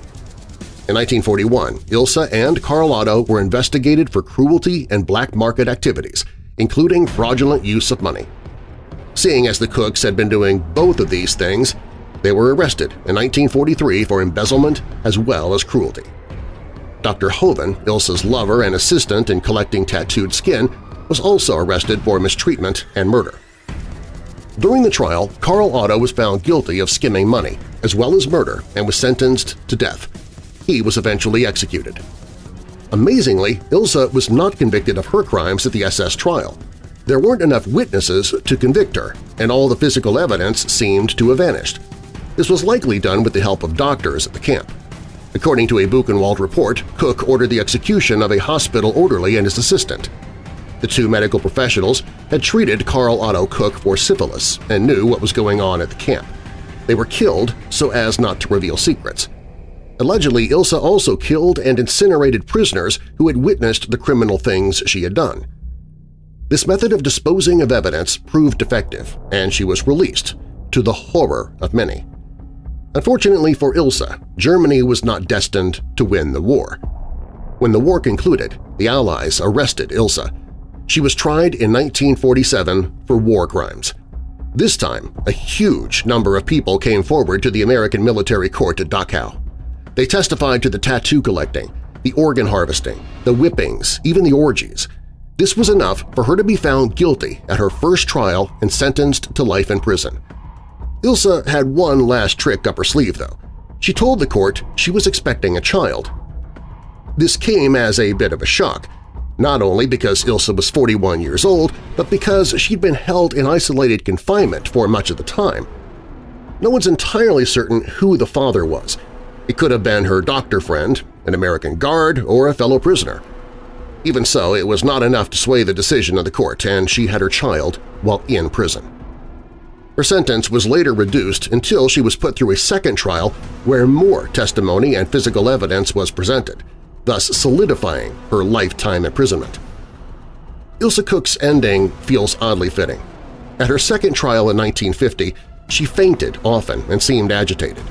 In 1941, Ilse and Karl Otto were investigated for cruelty and black market activities, including fraudulent use of money. Seeing as the Kochs had been doing both of these things, they were arrested in 1943 for embezzlement as well as cruelty. Dr. Hoven, Ilse's lover and assistant in collecting tattooed skin, was also arrested for mistreatment and murder. During the trial, Karl Otto was found guilty of skimming money, as well as murder, and was sentenced to death. He was eventually executed. Amazingly, Ilse was not convicted of her crimes at the SS trial. There weren't enough witnesses to convict her, and all the physical evidence seemed to have vanished. This was likely done with the help of doctors at the camp. According to a Buchenwald report, Koch ordered the execution of a hospital orderly and his assistant. The two medical professionals had treated Karl Otto Koch for syphilis and knew what was going on at the camp. They were killed so as not to reveal secrets. Allegedly, Ilse also killed and incinerated prisoners who had witnessed the criminal things she had done. This method of disposing of evidence proved effective, and she was released, to the horror of many. Unfortunately for Ilse, Germany was not destined to win the war. When the war concluded, the Allies arrested Ilse. She was tried in 1947 for war crimes. This time, a huge number of people came forward to the American military court at Dachau. They testified to the tattoo collecting, the organ harvesting, the whippings, even the orgies. This was enough for her to be found guilty at her first trial and sentenced to life in prison. Ilse had one last trick up her sleeve, though. She told the court she was expecting a child. This came as a bit of a shock, not only because Ilse was 41 years old, but because she'd been held in isolated confinement for much of the time. No one's entirely certain who the father was. It could have been her doctor friend, an American guard, or a fellow prisoner. Even so, it was not enough to sway the decision of the court, and she had her child while in prison. Her sentence was later reduced until she was put through a second trial where more testimony and physical evidence was presented, thus solidifying her lifetime imprisonment. Ilse Koch's ending feels oddly fitting. At her second trial in 1950, she fainted often and seemed agitated.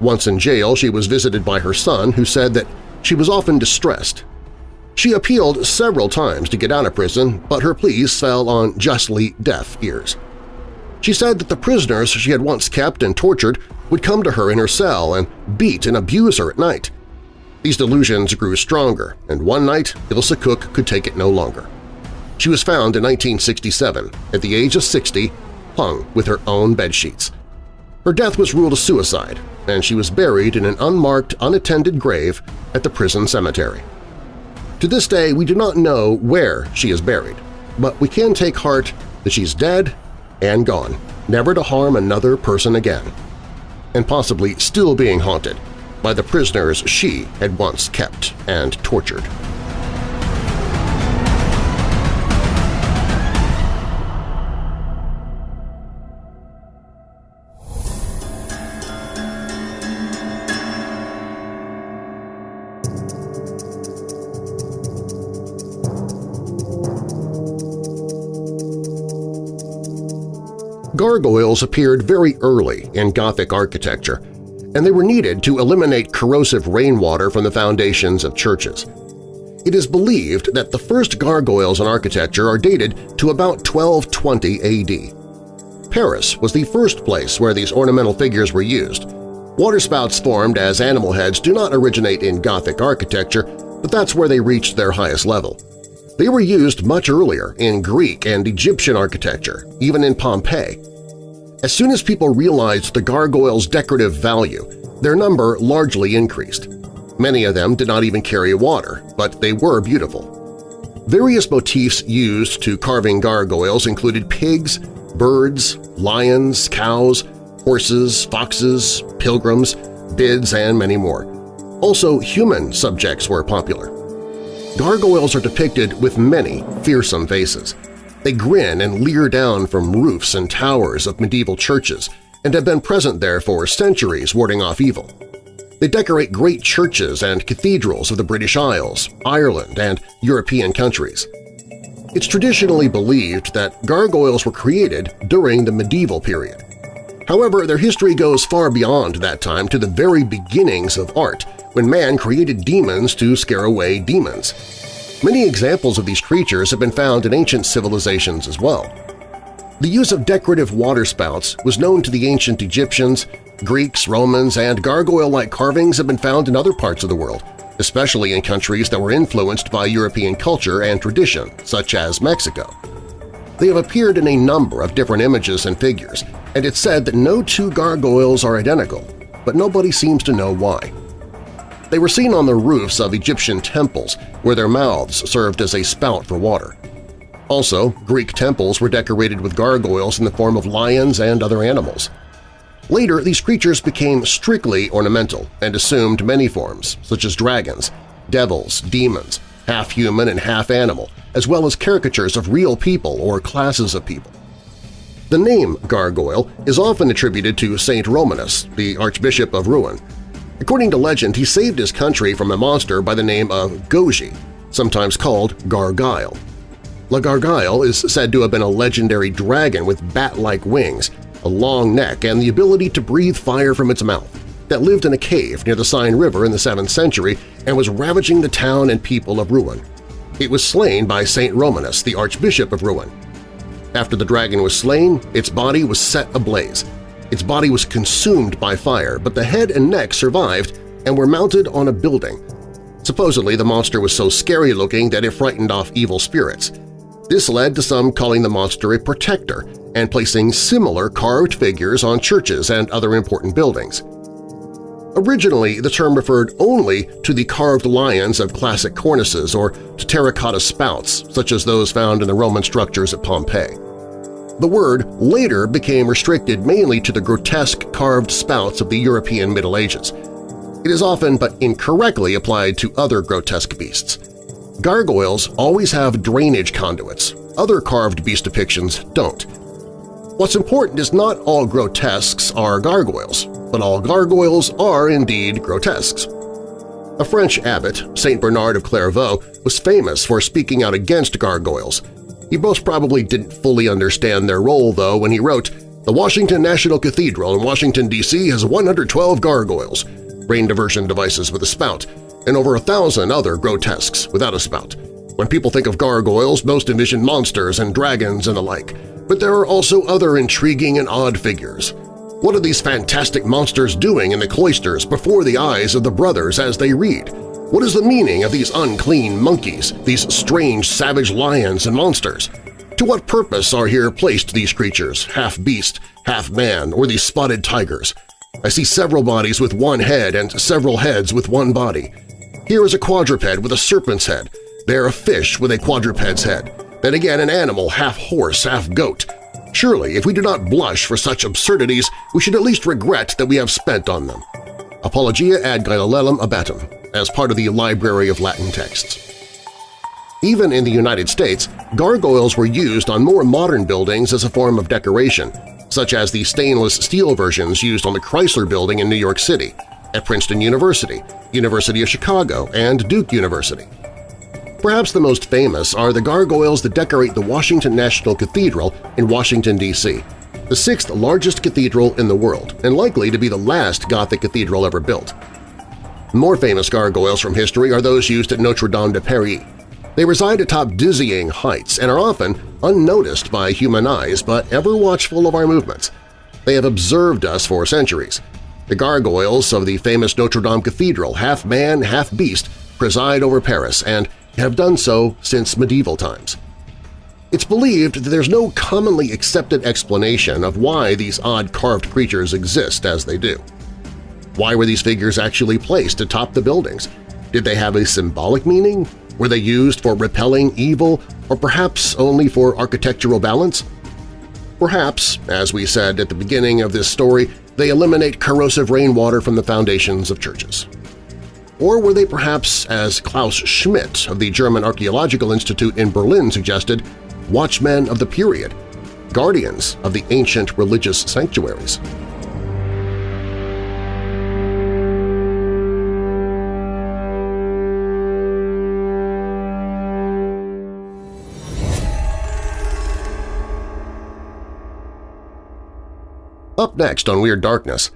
Once in jail, she was visited by her son, who said that she was often distressed. She appealed several times to get out of prison, but her pleas fell on justly deaf ears. She said that the prisoners she had once kept and tortured would come to her in her cell and beat and abuse her at night. These delusions grew stronger, and one night Ilse Koch could take it no longer. She was found in 1967, at the age of 60, hung with her own bedsheets. Her death was ruled a suicide, and she was buried in an unmarked, unattended grave at the prison cemetery. To this day, we do not know where she is buried, but we can take heart that she's dead and gone, never to harm another person again, and possibly still being haunted by the prisoners she had once kept and tortured. Gargoyles appeared very early in Gothic architecture, and they were needed to eliminate corrosive rainwater from the foundations of churches. It is believed that the first gargoyles in architecture are dated to about 1220 AD. Paris was the first place where these ornamental figures were used. Waterspouts formed as animal heads do not originate in Gothic architecture, but that's where they reached their highest level. They were used much earlier in Greek and Egyptian architecture, even in Pompeii. As soon as people realized the gargoyles' decorative value, their number largely increased. Many of them did not even carry water, but they were beautiful. Various motifs used to carving gargoyles included pigs, birds, lions, cows, horses, foxes, pilgrims, bids, and many more. Also, human subjects were popular. Gargoyles are depicted with many fearsome faces. They grin and leer down from roofs and towers of medieval churches and have been present there for centuries warding off evil. They decorate great churches and cathedrals of the British Isles, Ireland, and European countries. It's traditionally believed that gargoyles were created during the medieval period. However, their history goes far beyond that time to the very beginnings of art when man created demons to scare away demons. Many examples of these creatures have been found in ancient civilizations as well. The use of decorative waterspouts was known to the ancient Egyptians, Greeks, Romans, and gargoyle-like carvings have been found in other parts of the world, especially in countries that were influenced by European culture and tradition, such as Mexico. They have appeared in a number of different images and figures, and it's said that no two gargoyles are identical, but nobody seems to know why. They were seen on the roofs of Egyptian temples where their mouths served as a spout for water. Also, Greek temples were decorated with gargoyles in the form of lions and other animals. Later, these creatures became strictly ornamental and assumed many forms, such as dragons, devils, demons, half-human and half-animal, as well as caricatures of real people or classes of people. The name gargoyle is often attributed to Saint Romanus, the Archbishop of Rouen, According to legend, he saved his country from a monster by the name of Goji, sometimes called Gargile. La Gargoyle is said to have been a legendary dragon with bat-like wings, a long neck, and the ability to breathe fire from its mouth that lived in a cave near the Seine River in the 7th century and was ravaging the town and people of Rouen. It was slain by Saint Romanus, the Archbishop of Rouen. After the dragon was slain, its body was set ablaze. Its body was consumed by fire, but the head and neck survived and were mounted on a building. Supposedly, the monster was so scary-looking that it frightened off evil spirits. This led to some calling the monster a protector and placing similar carved figures on churches and other important buildings. Originally, the term referred only to the carved lions of classic cornices or to terracotta spouts, such as those found in the Roman structures at Pompeii. The word later became restricted mainly to the grotesque carved spouts of the European Middle Ages. It is often but incorrectly applied to other grotesque beasts. Gargoyles always have drainage conduits. Other carved beast depictions don't. What's important is not all grotesques are gargoyles but all gargoyles are indeed grotesques. A French abbot, Saint Bernard of Clairvaux, was famous for speaking out against gargoyles. He most probably didn't fully understand their role, though, when he wrote, The Washington National Cathedral in Washington, D.C. has 112 gargoyles, brain diversion devices with a spout, and over a thousand other grotesques without a spout. When people think of gargoyles, most envision monsters and dragons and the like, but there are also other intriguing and odd figures. What are these fantastic monsters doing in the cloisters before the eyes of the brothers as they read? What is the meaning of these unclean monkeys, these strange savage lions and monsters? To what purpose are here placed these creatures, half beast, half man, or these spotted tigers? I see several bodies with one head and several heads with one body. Here is a quadruped with a serpent's head. There a fish with a quadruped's head. Then again an animal half horse, half goat, Surely, if we do not blush for such absurdities, we should at least regret that we have spent on them. Apologia ad Galileum Abbatum, as part of the Library of Latin Texts. Even in the United States, gargoyles were used on more modern buildings as a form of decoration, such as the stainless steel versions used on the Chrysler Building in New York City, at Princeton University, University of Chicago, and Duke University. Perhaps the most famous are the gargoyles that decorate the Washington National Cathedral in Washington, D.C., the sixth largest cathedral in the world and likely to be the last Gothic cathedral ever built. More famous gargoyles from history are those used at Notre Dame de Paris. They reside atop dizzying heights and are often unnoticed by human eyes but ever watchful of our movements. They have observed us for centuries. The gargoyles of the famous Notre Dame Cathedral, half man, half beast, preside over Paris and have done so since medieval times. It's believed that there's no commonly accepted explanation of why these odd carved creatures exist as they do. Why were these figures actually placed atop the buildings? Did they have a symbolic meaning? Were they used for repelling evil or perhaps only for architectural balance? Perhaps, as we said at the beginning of this story, they eliminate corrosive rainwater from the foundations of churches. Or were they perhaps, as Klaus Schmidt of the German Archaeological Institute in Berlin suggested, watchmen of the period, guardians of the ancient religious sanctuaries? Up next on Weird Darkness,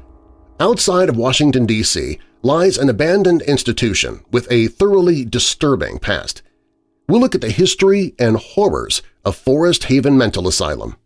outside of Washington, D.C., lies an abandoned institution with a thoroughly disturbing past. We'll look at the history and horrors of Forest Haven Mental Asylum.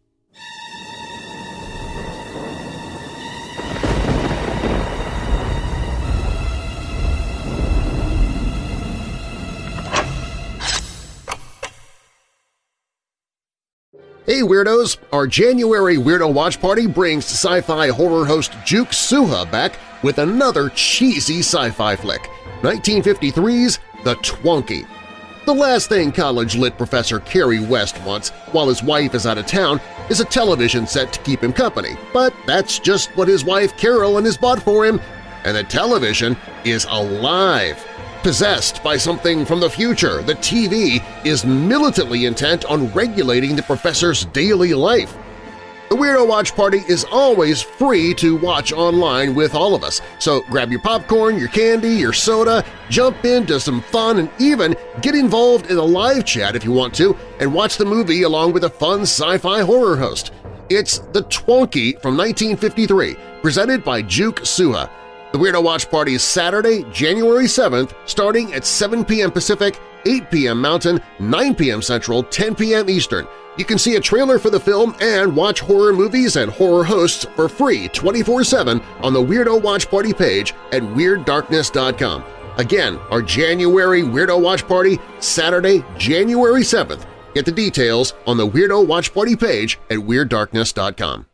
Hey Weirdos! Our January Weirdo Watch Party brings sci-fi horror host Juke Suha back with another cheesy sci-fi flick, 1953's The Twonky. The last thing college-lit professor Kerry West wants while his wife is out of town is a television set to keep him company, but that's just what his wife Carolyn has bought for him, and the television is alive. Possessed by something from the future, the TV is militantly intent on regulating the professor's daily life. The Weirdo Watch Party is always free to watch online with all of us, so grab your popcorn, your candy, your soda, jump into some fun, and even get involved in a live chat if you want to and watch the movie along with a fun sci-fi horror host. It's The Twonky from 1953, presented by Juke Suha. The Weirdo Watch Party is Saturday, January 7th, starting at 7 p.m. Pacific, 8 p.m. Mountain, 9 p.m. Central, 10 p.m. Eastern. You can see a trailer for the film and watch horror movies and horror hosts for free 24-7 on the Weirdo Watch Party page at WeirdDarkness.com. Again, our January Weirdo Watch Party, Saturday, January 7th. Get the details on the Weirdo Watch Party page at WeirdDarkness.com.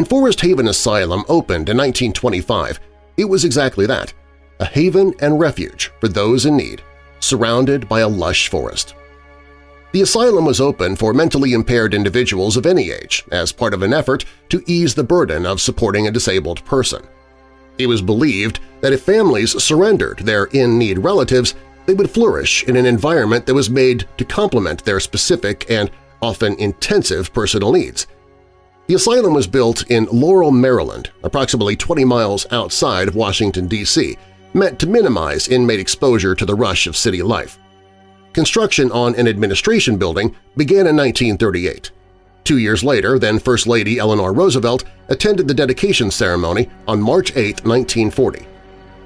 When Forest Haven Asylum opened in 1925, it was exactly that, a haven and refuge for those in need, surrounded by a lush forest. The asylum was open for mentally impaired individuals of any age as part of an effort to ease the burden of supporting a disabled person. It was believed that if families surrendered their in-need relatives, they would flourish in an environment that was made to complement their specific and often intensive personal needs – the asylum was built in Laurel, Maryland, approximately 20 miles outside of Washington, D.C., meant to minimize inmate exposure to the rush of city life. Construction on an administration building began in 1938. Two years later, then First Lady Eleanor Roosevelt attended the dedication ceremony on March 8, 1940.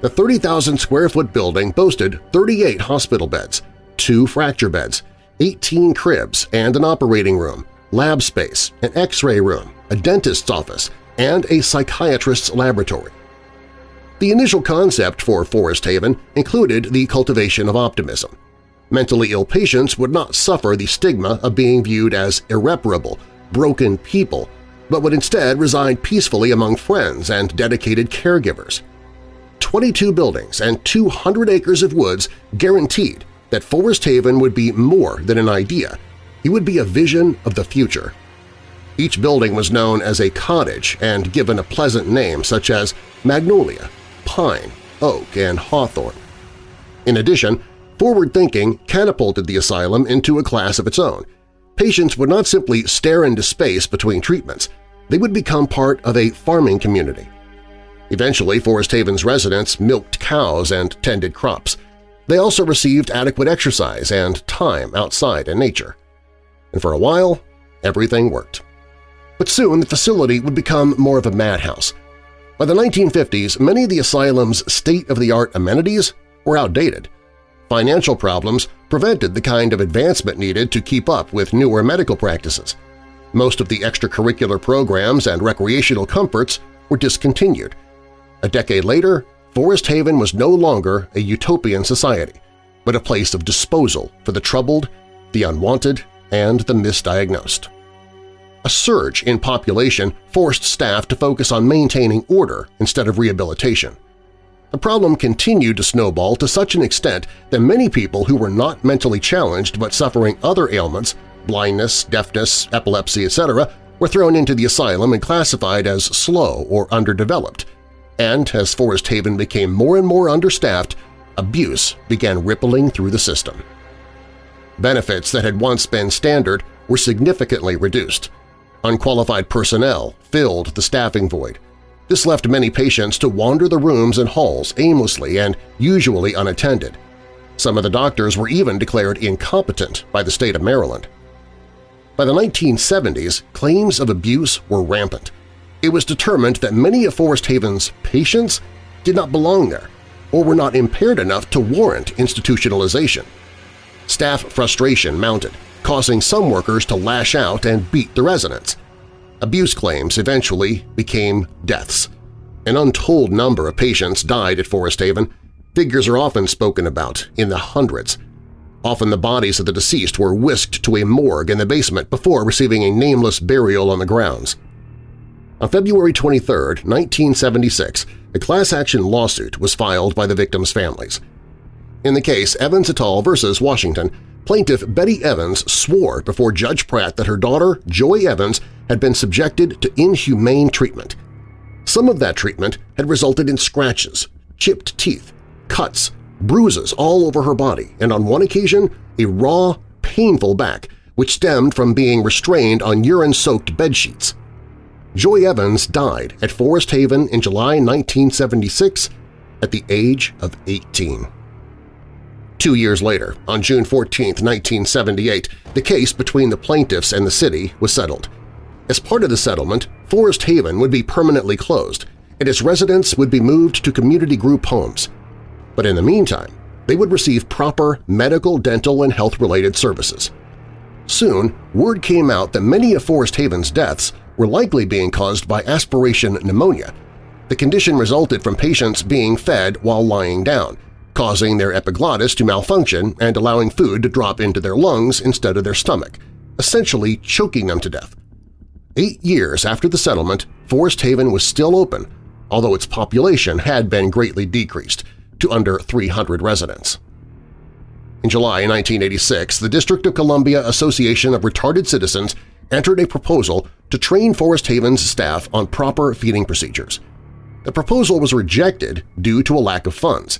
The 30,000-square-foot building boasted 38 hospital beds, two fracture beds, 18 cribs, and an operating room, lab space, an x-ray room, a dentist's office, and a psychiatrist's laboratory. The initial concept for Forest Haven included the cultivation of optimism. Mentally ill patients would not suffer the stigma of being viewed as irreparable, broken people, but would instead reside peacefully among friends and dedicated caregivers. 22 buildings and 200 acres of woods guaranteed that Forest Haven would be more than an idea, it would be a vision of the future. Each building was known as a cottage and given a pleasant name such as Magnolia, Pine, Oak, and Hawthorn. In addition, forward thinking catapulted the asylum into a class of its own. Patients would not simply stare into space between treatments, they would become part of a farming community. Eventually, Forest Haven's residents milked cows and tended crops. They also received adequate exercise and time outside in nature. And for a while, everything worked. But soon the facility would become more of a madhouse. By the 1950s, many of the asylum's state-of-the-art amenities were outdated. Financial problems prevented the kind of advancement needed to keep up with newer medical practices. Most of the extracurricular programs and recreational comforts were discontinued. A decade later, Forest Haven was no longer a utopian society, but a place of disposal for the troubled, the unwanted, and the misdiagnosed. A surge in population forced staff to focus on maintaining order instead of rehabilitation. The problem continued to snowball to such an extent that many people who were not mentally challenged but suffering other ailments – blindness, deafness, epilepsy, etc. – were thrown into the asylum and classified as slow or underdeveloped. And as Forest Haven became more and more understaffed, abuse began rippling through the system. Benefits that had once been standard were significantly reduced – Unqualified personnel filled the staffing void. This left many patients to wander the rooms and halls aimlessly and usually unattended. Some of the doctors were even declared incompetent by the state of Maryland. By the 1970s, claims of abuse were rampant. It was determined that many of Forest Haven's patients did not belong there or were not impaired enough to warrant institutionalization. Staff frustration mounted, causing some workers to lash out and beat the residents. Abuse claims eventually became deaths. An untold number of patients died at Forest Haven. Figures are often spoken about in the hundreds. Often the bodies of the deceased were whisked to a morgue in the basement before receiving a nameless burial on the grounds. On February 23, 1976, a class-action lawsuit was filed by the victims' families. In the case Evans et al. v. Washington, plaintiff Betty Evans swore before Judge Pratt that her daughter, Joy Evans, had been subjected to inhumane treatment. Some of that treatment had resulted in scratches, chipped teeth, cuts, bruises all over her body, and on one occasion a raw, painful back which stemmed from being restrained on urine-soaked bedsheets. Joy Evans died at Forest Haven in July 1976 at the age of 18. Two years later, on June 14, 1978, the case between the plaintiffs and the city was settled. As part of the settlement, Forest Haven would be permanently closed, and its residents would be moved to community group homes. But in the meantime, they would receive proper medical, dental, and health-related services. Soon, word came out that many of Forest Haven's deaths were likely being caused by aspiration pneumonia. The condition resulted from patients being fed while lying down, causing their epiglottis to malfunction and allowing food to drop into their lungs instead of their stomach, essentially choking them to death. Eight years after the settlement, Forest Haven was still open, although its population had been greatly decreased to under 300 residents. In July 1986, the District of Columbia Association of Retarded Citizens entered a proposal to train Forest Haven's staff on proper feeding procedures. The proposal was rejected due to a lack of funds.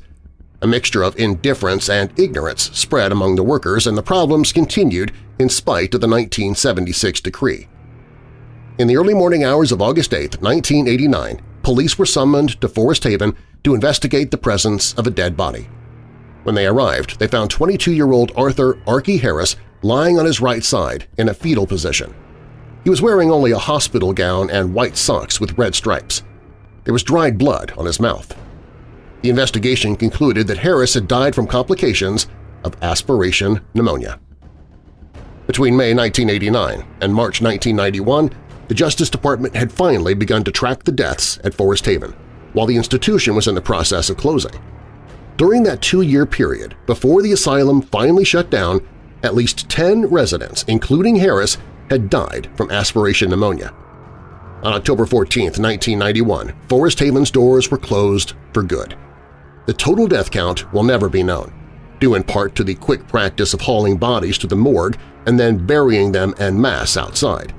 A mixture of indifference and ignorance spread among the workers and the problems continued in spite of the 1976 decree. In the early morning hours of August 8, 1989, police were summoned to Forest Haven to investigate the presence of a dead body. When they arrived, they found 22-year-old Arthur Archie Harris lying on his right side in a fetal position. He was wearing only a hospital gown and white socks with red stripes. There was dried blood on his mouth. The investigation concluded that Harris had died from complications of aspiration pneumonia. Between May 1989 and March 1991, the Justice Department had finally begun to track the deaths at Forest Haven, while the institution was in the process of closing. During that two-year period, before the asylum finally shut down, at least 10 residents, including Harris, had died from aspiration pneumonia. On October 14, 1991, Forest Haven's doors were closed for good. The total death count will never be known, due in part to the quick practice of hauling bodies to the morgue and then burying them en masse outside.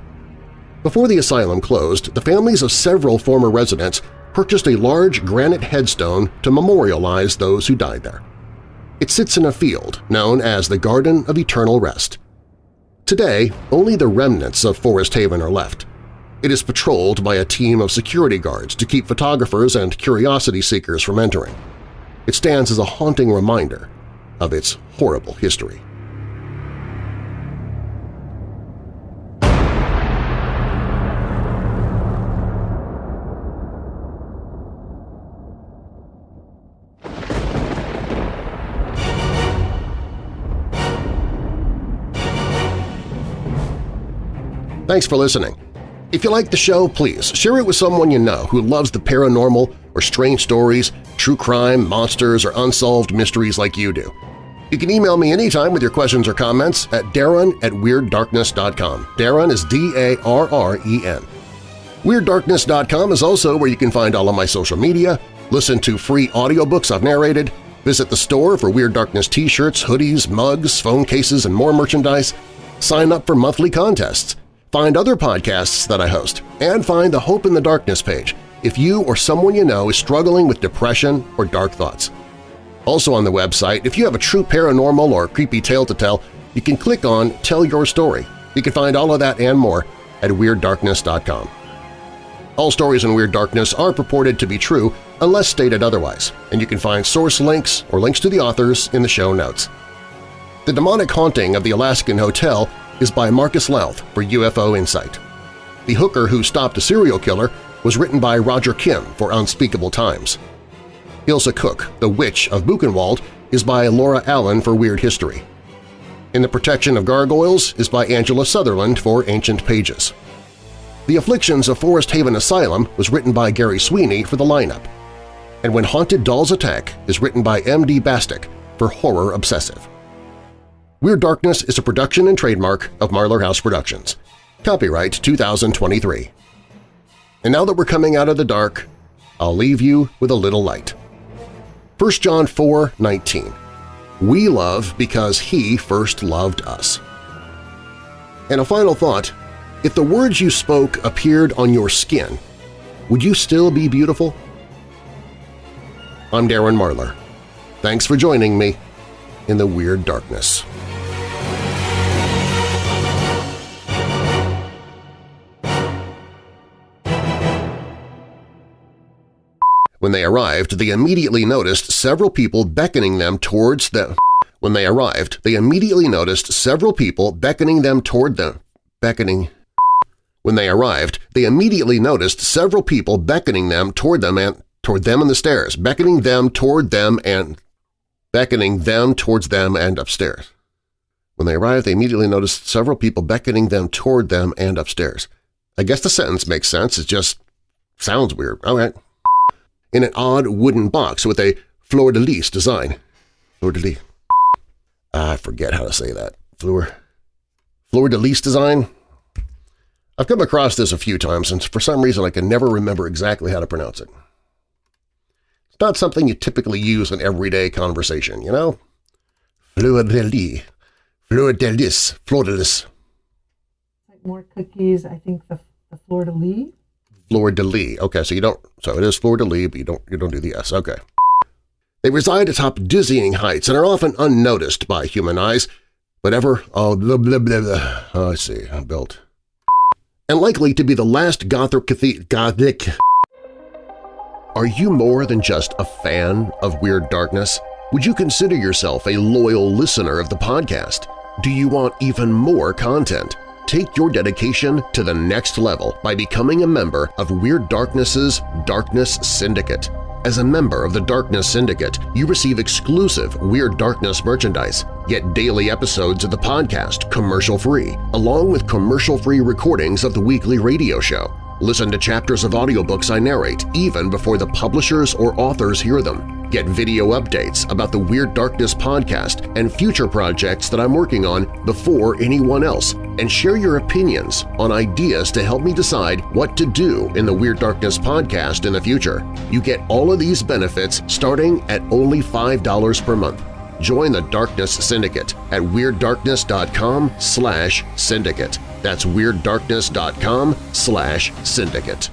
Before the asylum closed, the families of several former residents purchased a large granite headstone to memorialize those who died there. It sits in a field known as the Garden of Eternal Rest. Today, only the remnants of Forest Haven are left. It is patrolled by a team of security guards to keep photographers and curiosity seekers from entering. It stands as a haunting reminder of its horrible history. Thanks for listening. If you like the show, please share it with someone you know who loves the paranormal or strange stories, true crime, monsters, or unsolved mysteries like you do. You can email me anytime with your questions or comments at darren at WeirdDarkness.com. Darren is D-A-R-R-E-N. WeirdDarkness.com is also where you can find all of my social media, listen to free audiobooks I've narrated, visit the store for Weird Darkness t-shirts, hoodies, mugs, phone cases, and more merchandise, sign up for monthly contests, find other podcasts that I host, and find the Hope in the Darkness page if you or someone you know is struggling with depression or dark thoughts. Also on the website, if you have a true paranormal or creepy tale to tell, you can click on Tell Your Story. You can find all of that and more at WeirdDarkness.com. All stories in Weird Darkness are purported to be true unless stated otherwise, and you can find source links or links to the authors in the show notes. The Demonic Haunting of the Alaskan Hotel is by Marcus Lowth for UFO Insight. The Hooker Who Stopped a Serial Killer was written by Roger Kim for Unspeakable Times. Ilse Koch, The Witch of Buchenwald, is by Laura Allen for Weird History. In the Protection of Gargoyles is by Angela Sutherland for Ancient Pages. The Afflictions of Forest Haven Asylum was written by Gary Sweeney for the lineup. And When Haunted Dolls Attack is written by M.D. Bastick for Horror Obsessive. Weird Darkness is a production and trademark of Marlar House Productions. Copyright 2023. And now that we're coming out of the dark, I'll leave you with a little light. 1 John 4, 19. We love because He first loved us. And a final thought, if the words you spoke appeared on your skin, would you still be beautiful? I'm Darren Marlar. Thanks for joining me in the Weird Darkness. When they arrived, they immediately noticed several people beckoning them towards them. When they arrived, they immediately noticed several people beckoning them toward them. Beckoning. When they arrived, they immediately noticed several people beckoning them toward them and toward them in the stairs, beckoning them toward them and beckoning them towards them and upstairs. When they arrived, they immediately noticed several people beckoning them toward them and upstairs. I guess the sentence makes sense, it just sounds weird. All right. In an odd wooden box with a fleur-de-lis design. Fleur-de-lis. I forget how to say that. Fleur. Fleur-de-lis design? I've come across this a few times, and for some reason I can never remember exactly how to pronounce it. It's not something you typically use in everyday conversation, you know? Fleur-de-lis. Fleur-de-lis. Fleur-de-lis. Like more cookies, I think the, the fleur-de-lis. Fleur-de-lis. Okay, so you don't – so it is fleur-de-lis, but you don't, you don't do the S. Okay. They reside atop dizzying heights and are often unnoticed by human eyes, but ever – oh, blah, blah, blah, blah. Oh, I see. I'm built. And likely to be the last Gothic Gothic are you more than just a fan of Weird Darkness? Would you consider yourself a loyal listener of the podcast? Do you want even more content? Take your dedication to the next level by becoming a member of Weird Darkness's Darkness Syndicate. As a member of the Darkness Syndicate, you receive exclusive Weird Darkness merchandise, get daily episodes of the podcast commercial-free, along with commercial-free recordings of the weekly radio show. Listen to chapters of audiobooks I narrate even before the publishers or authors hear them. Get video updates about the Weird Darkness podcast and future projects that I'm working on before anyone else, and share your opinions on ideas to help me decide what to do in the Weird Darkness podcast in the future. You get all of these benefits starting at only $5 per month. Join the Darkness Syndicate at WeirdDarkness.com slash syndicate. That's WeirdDarkness.com slash syndicate.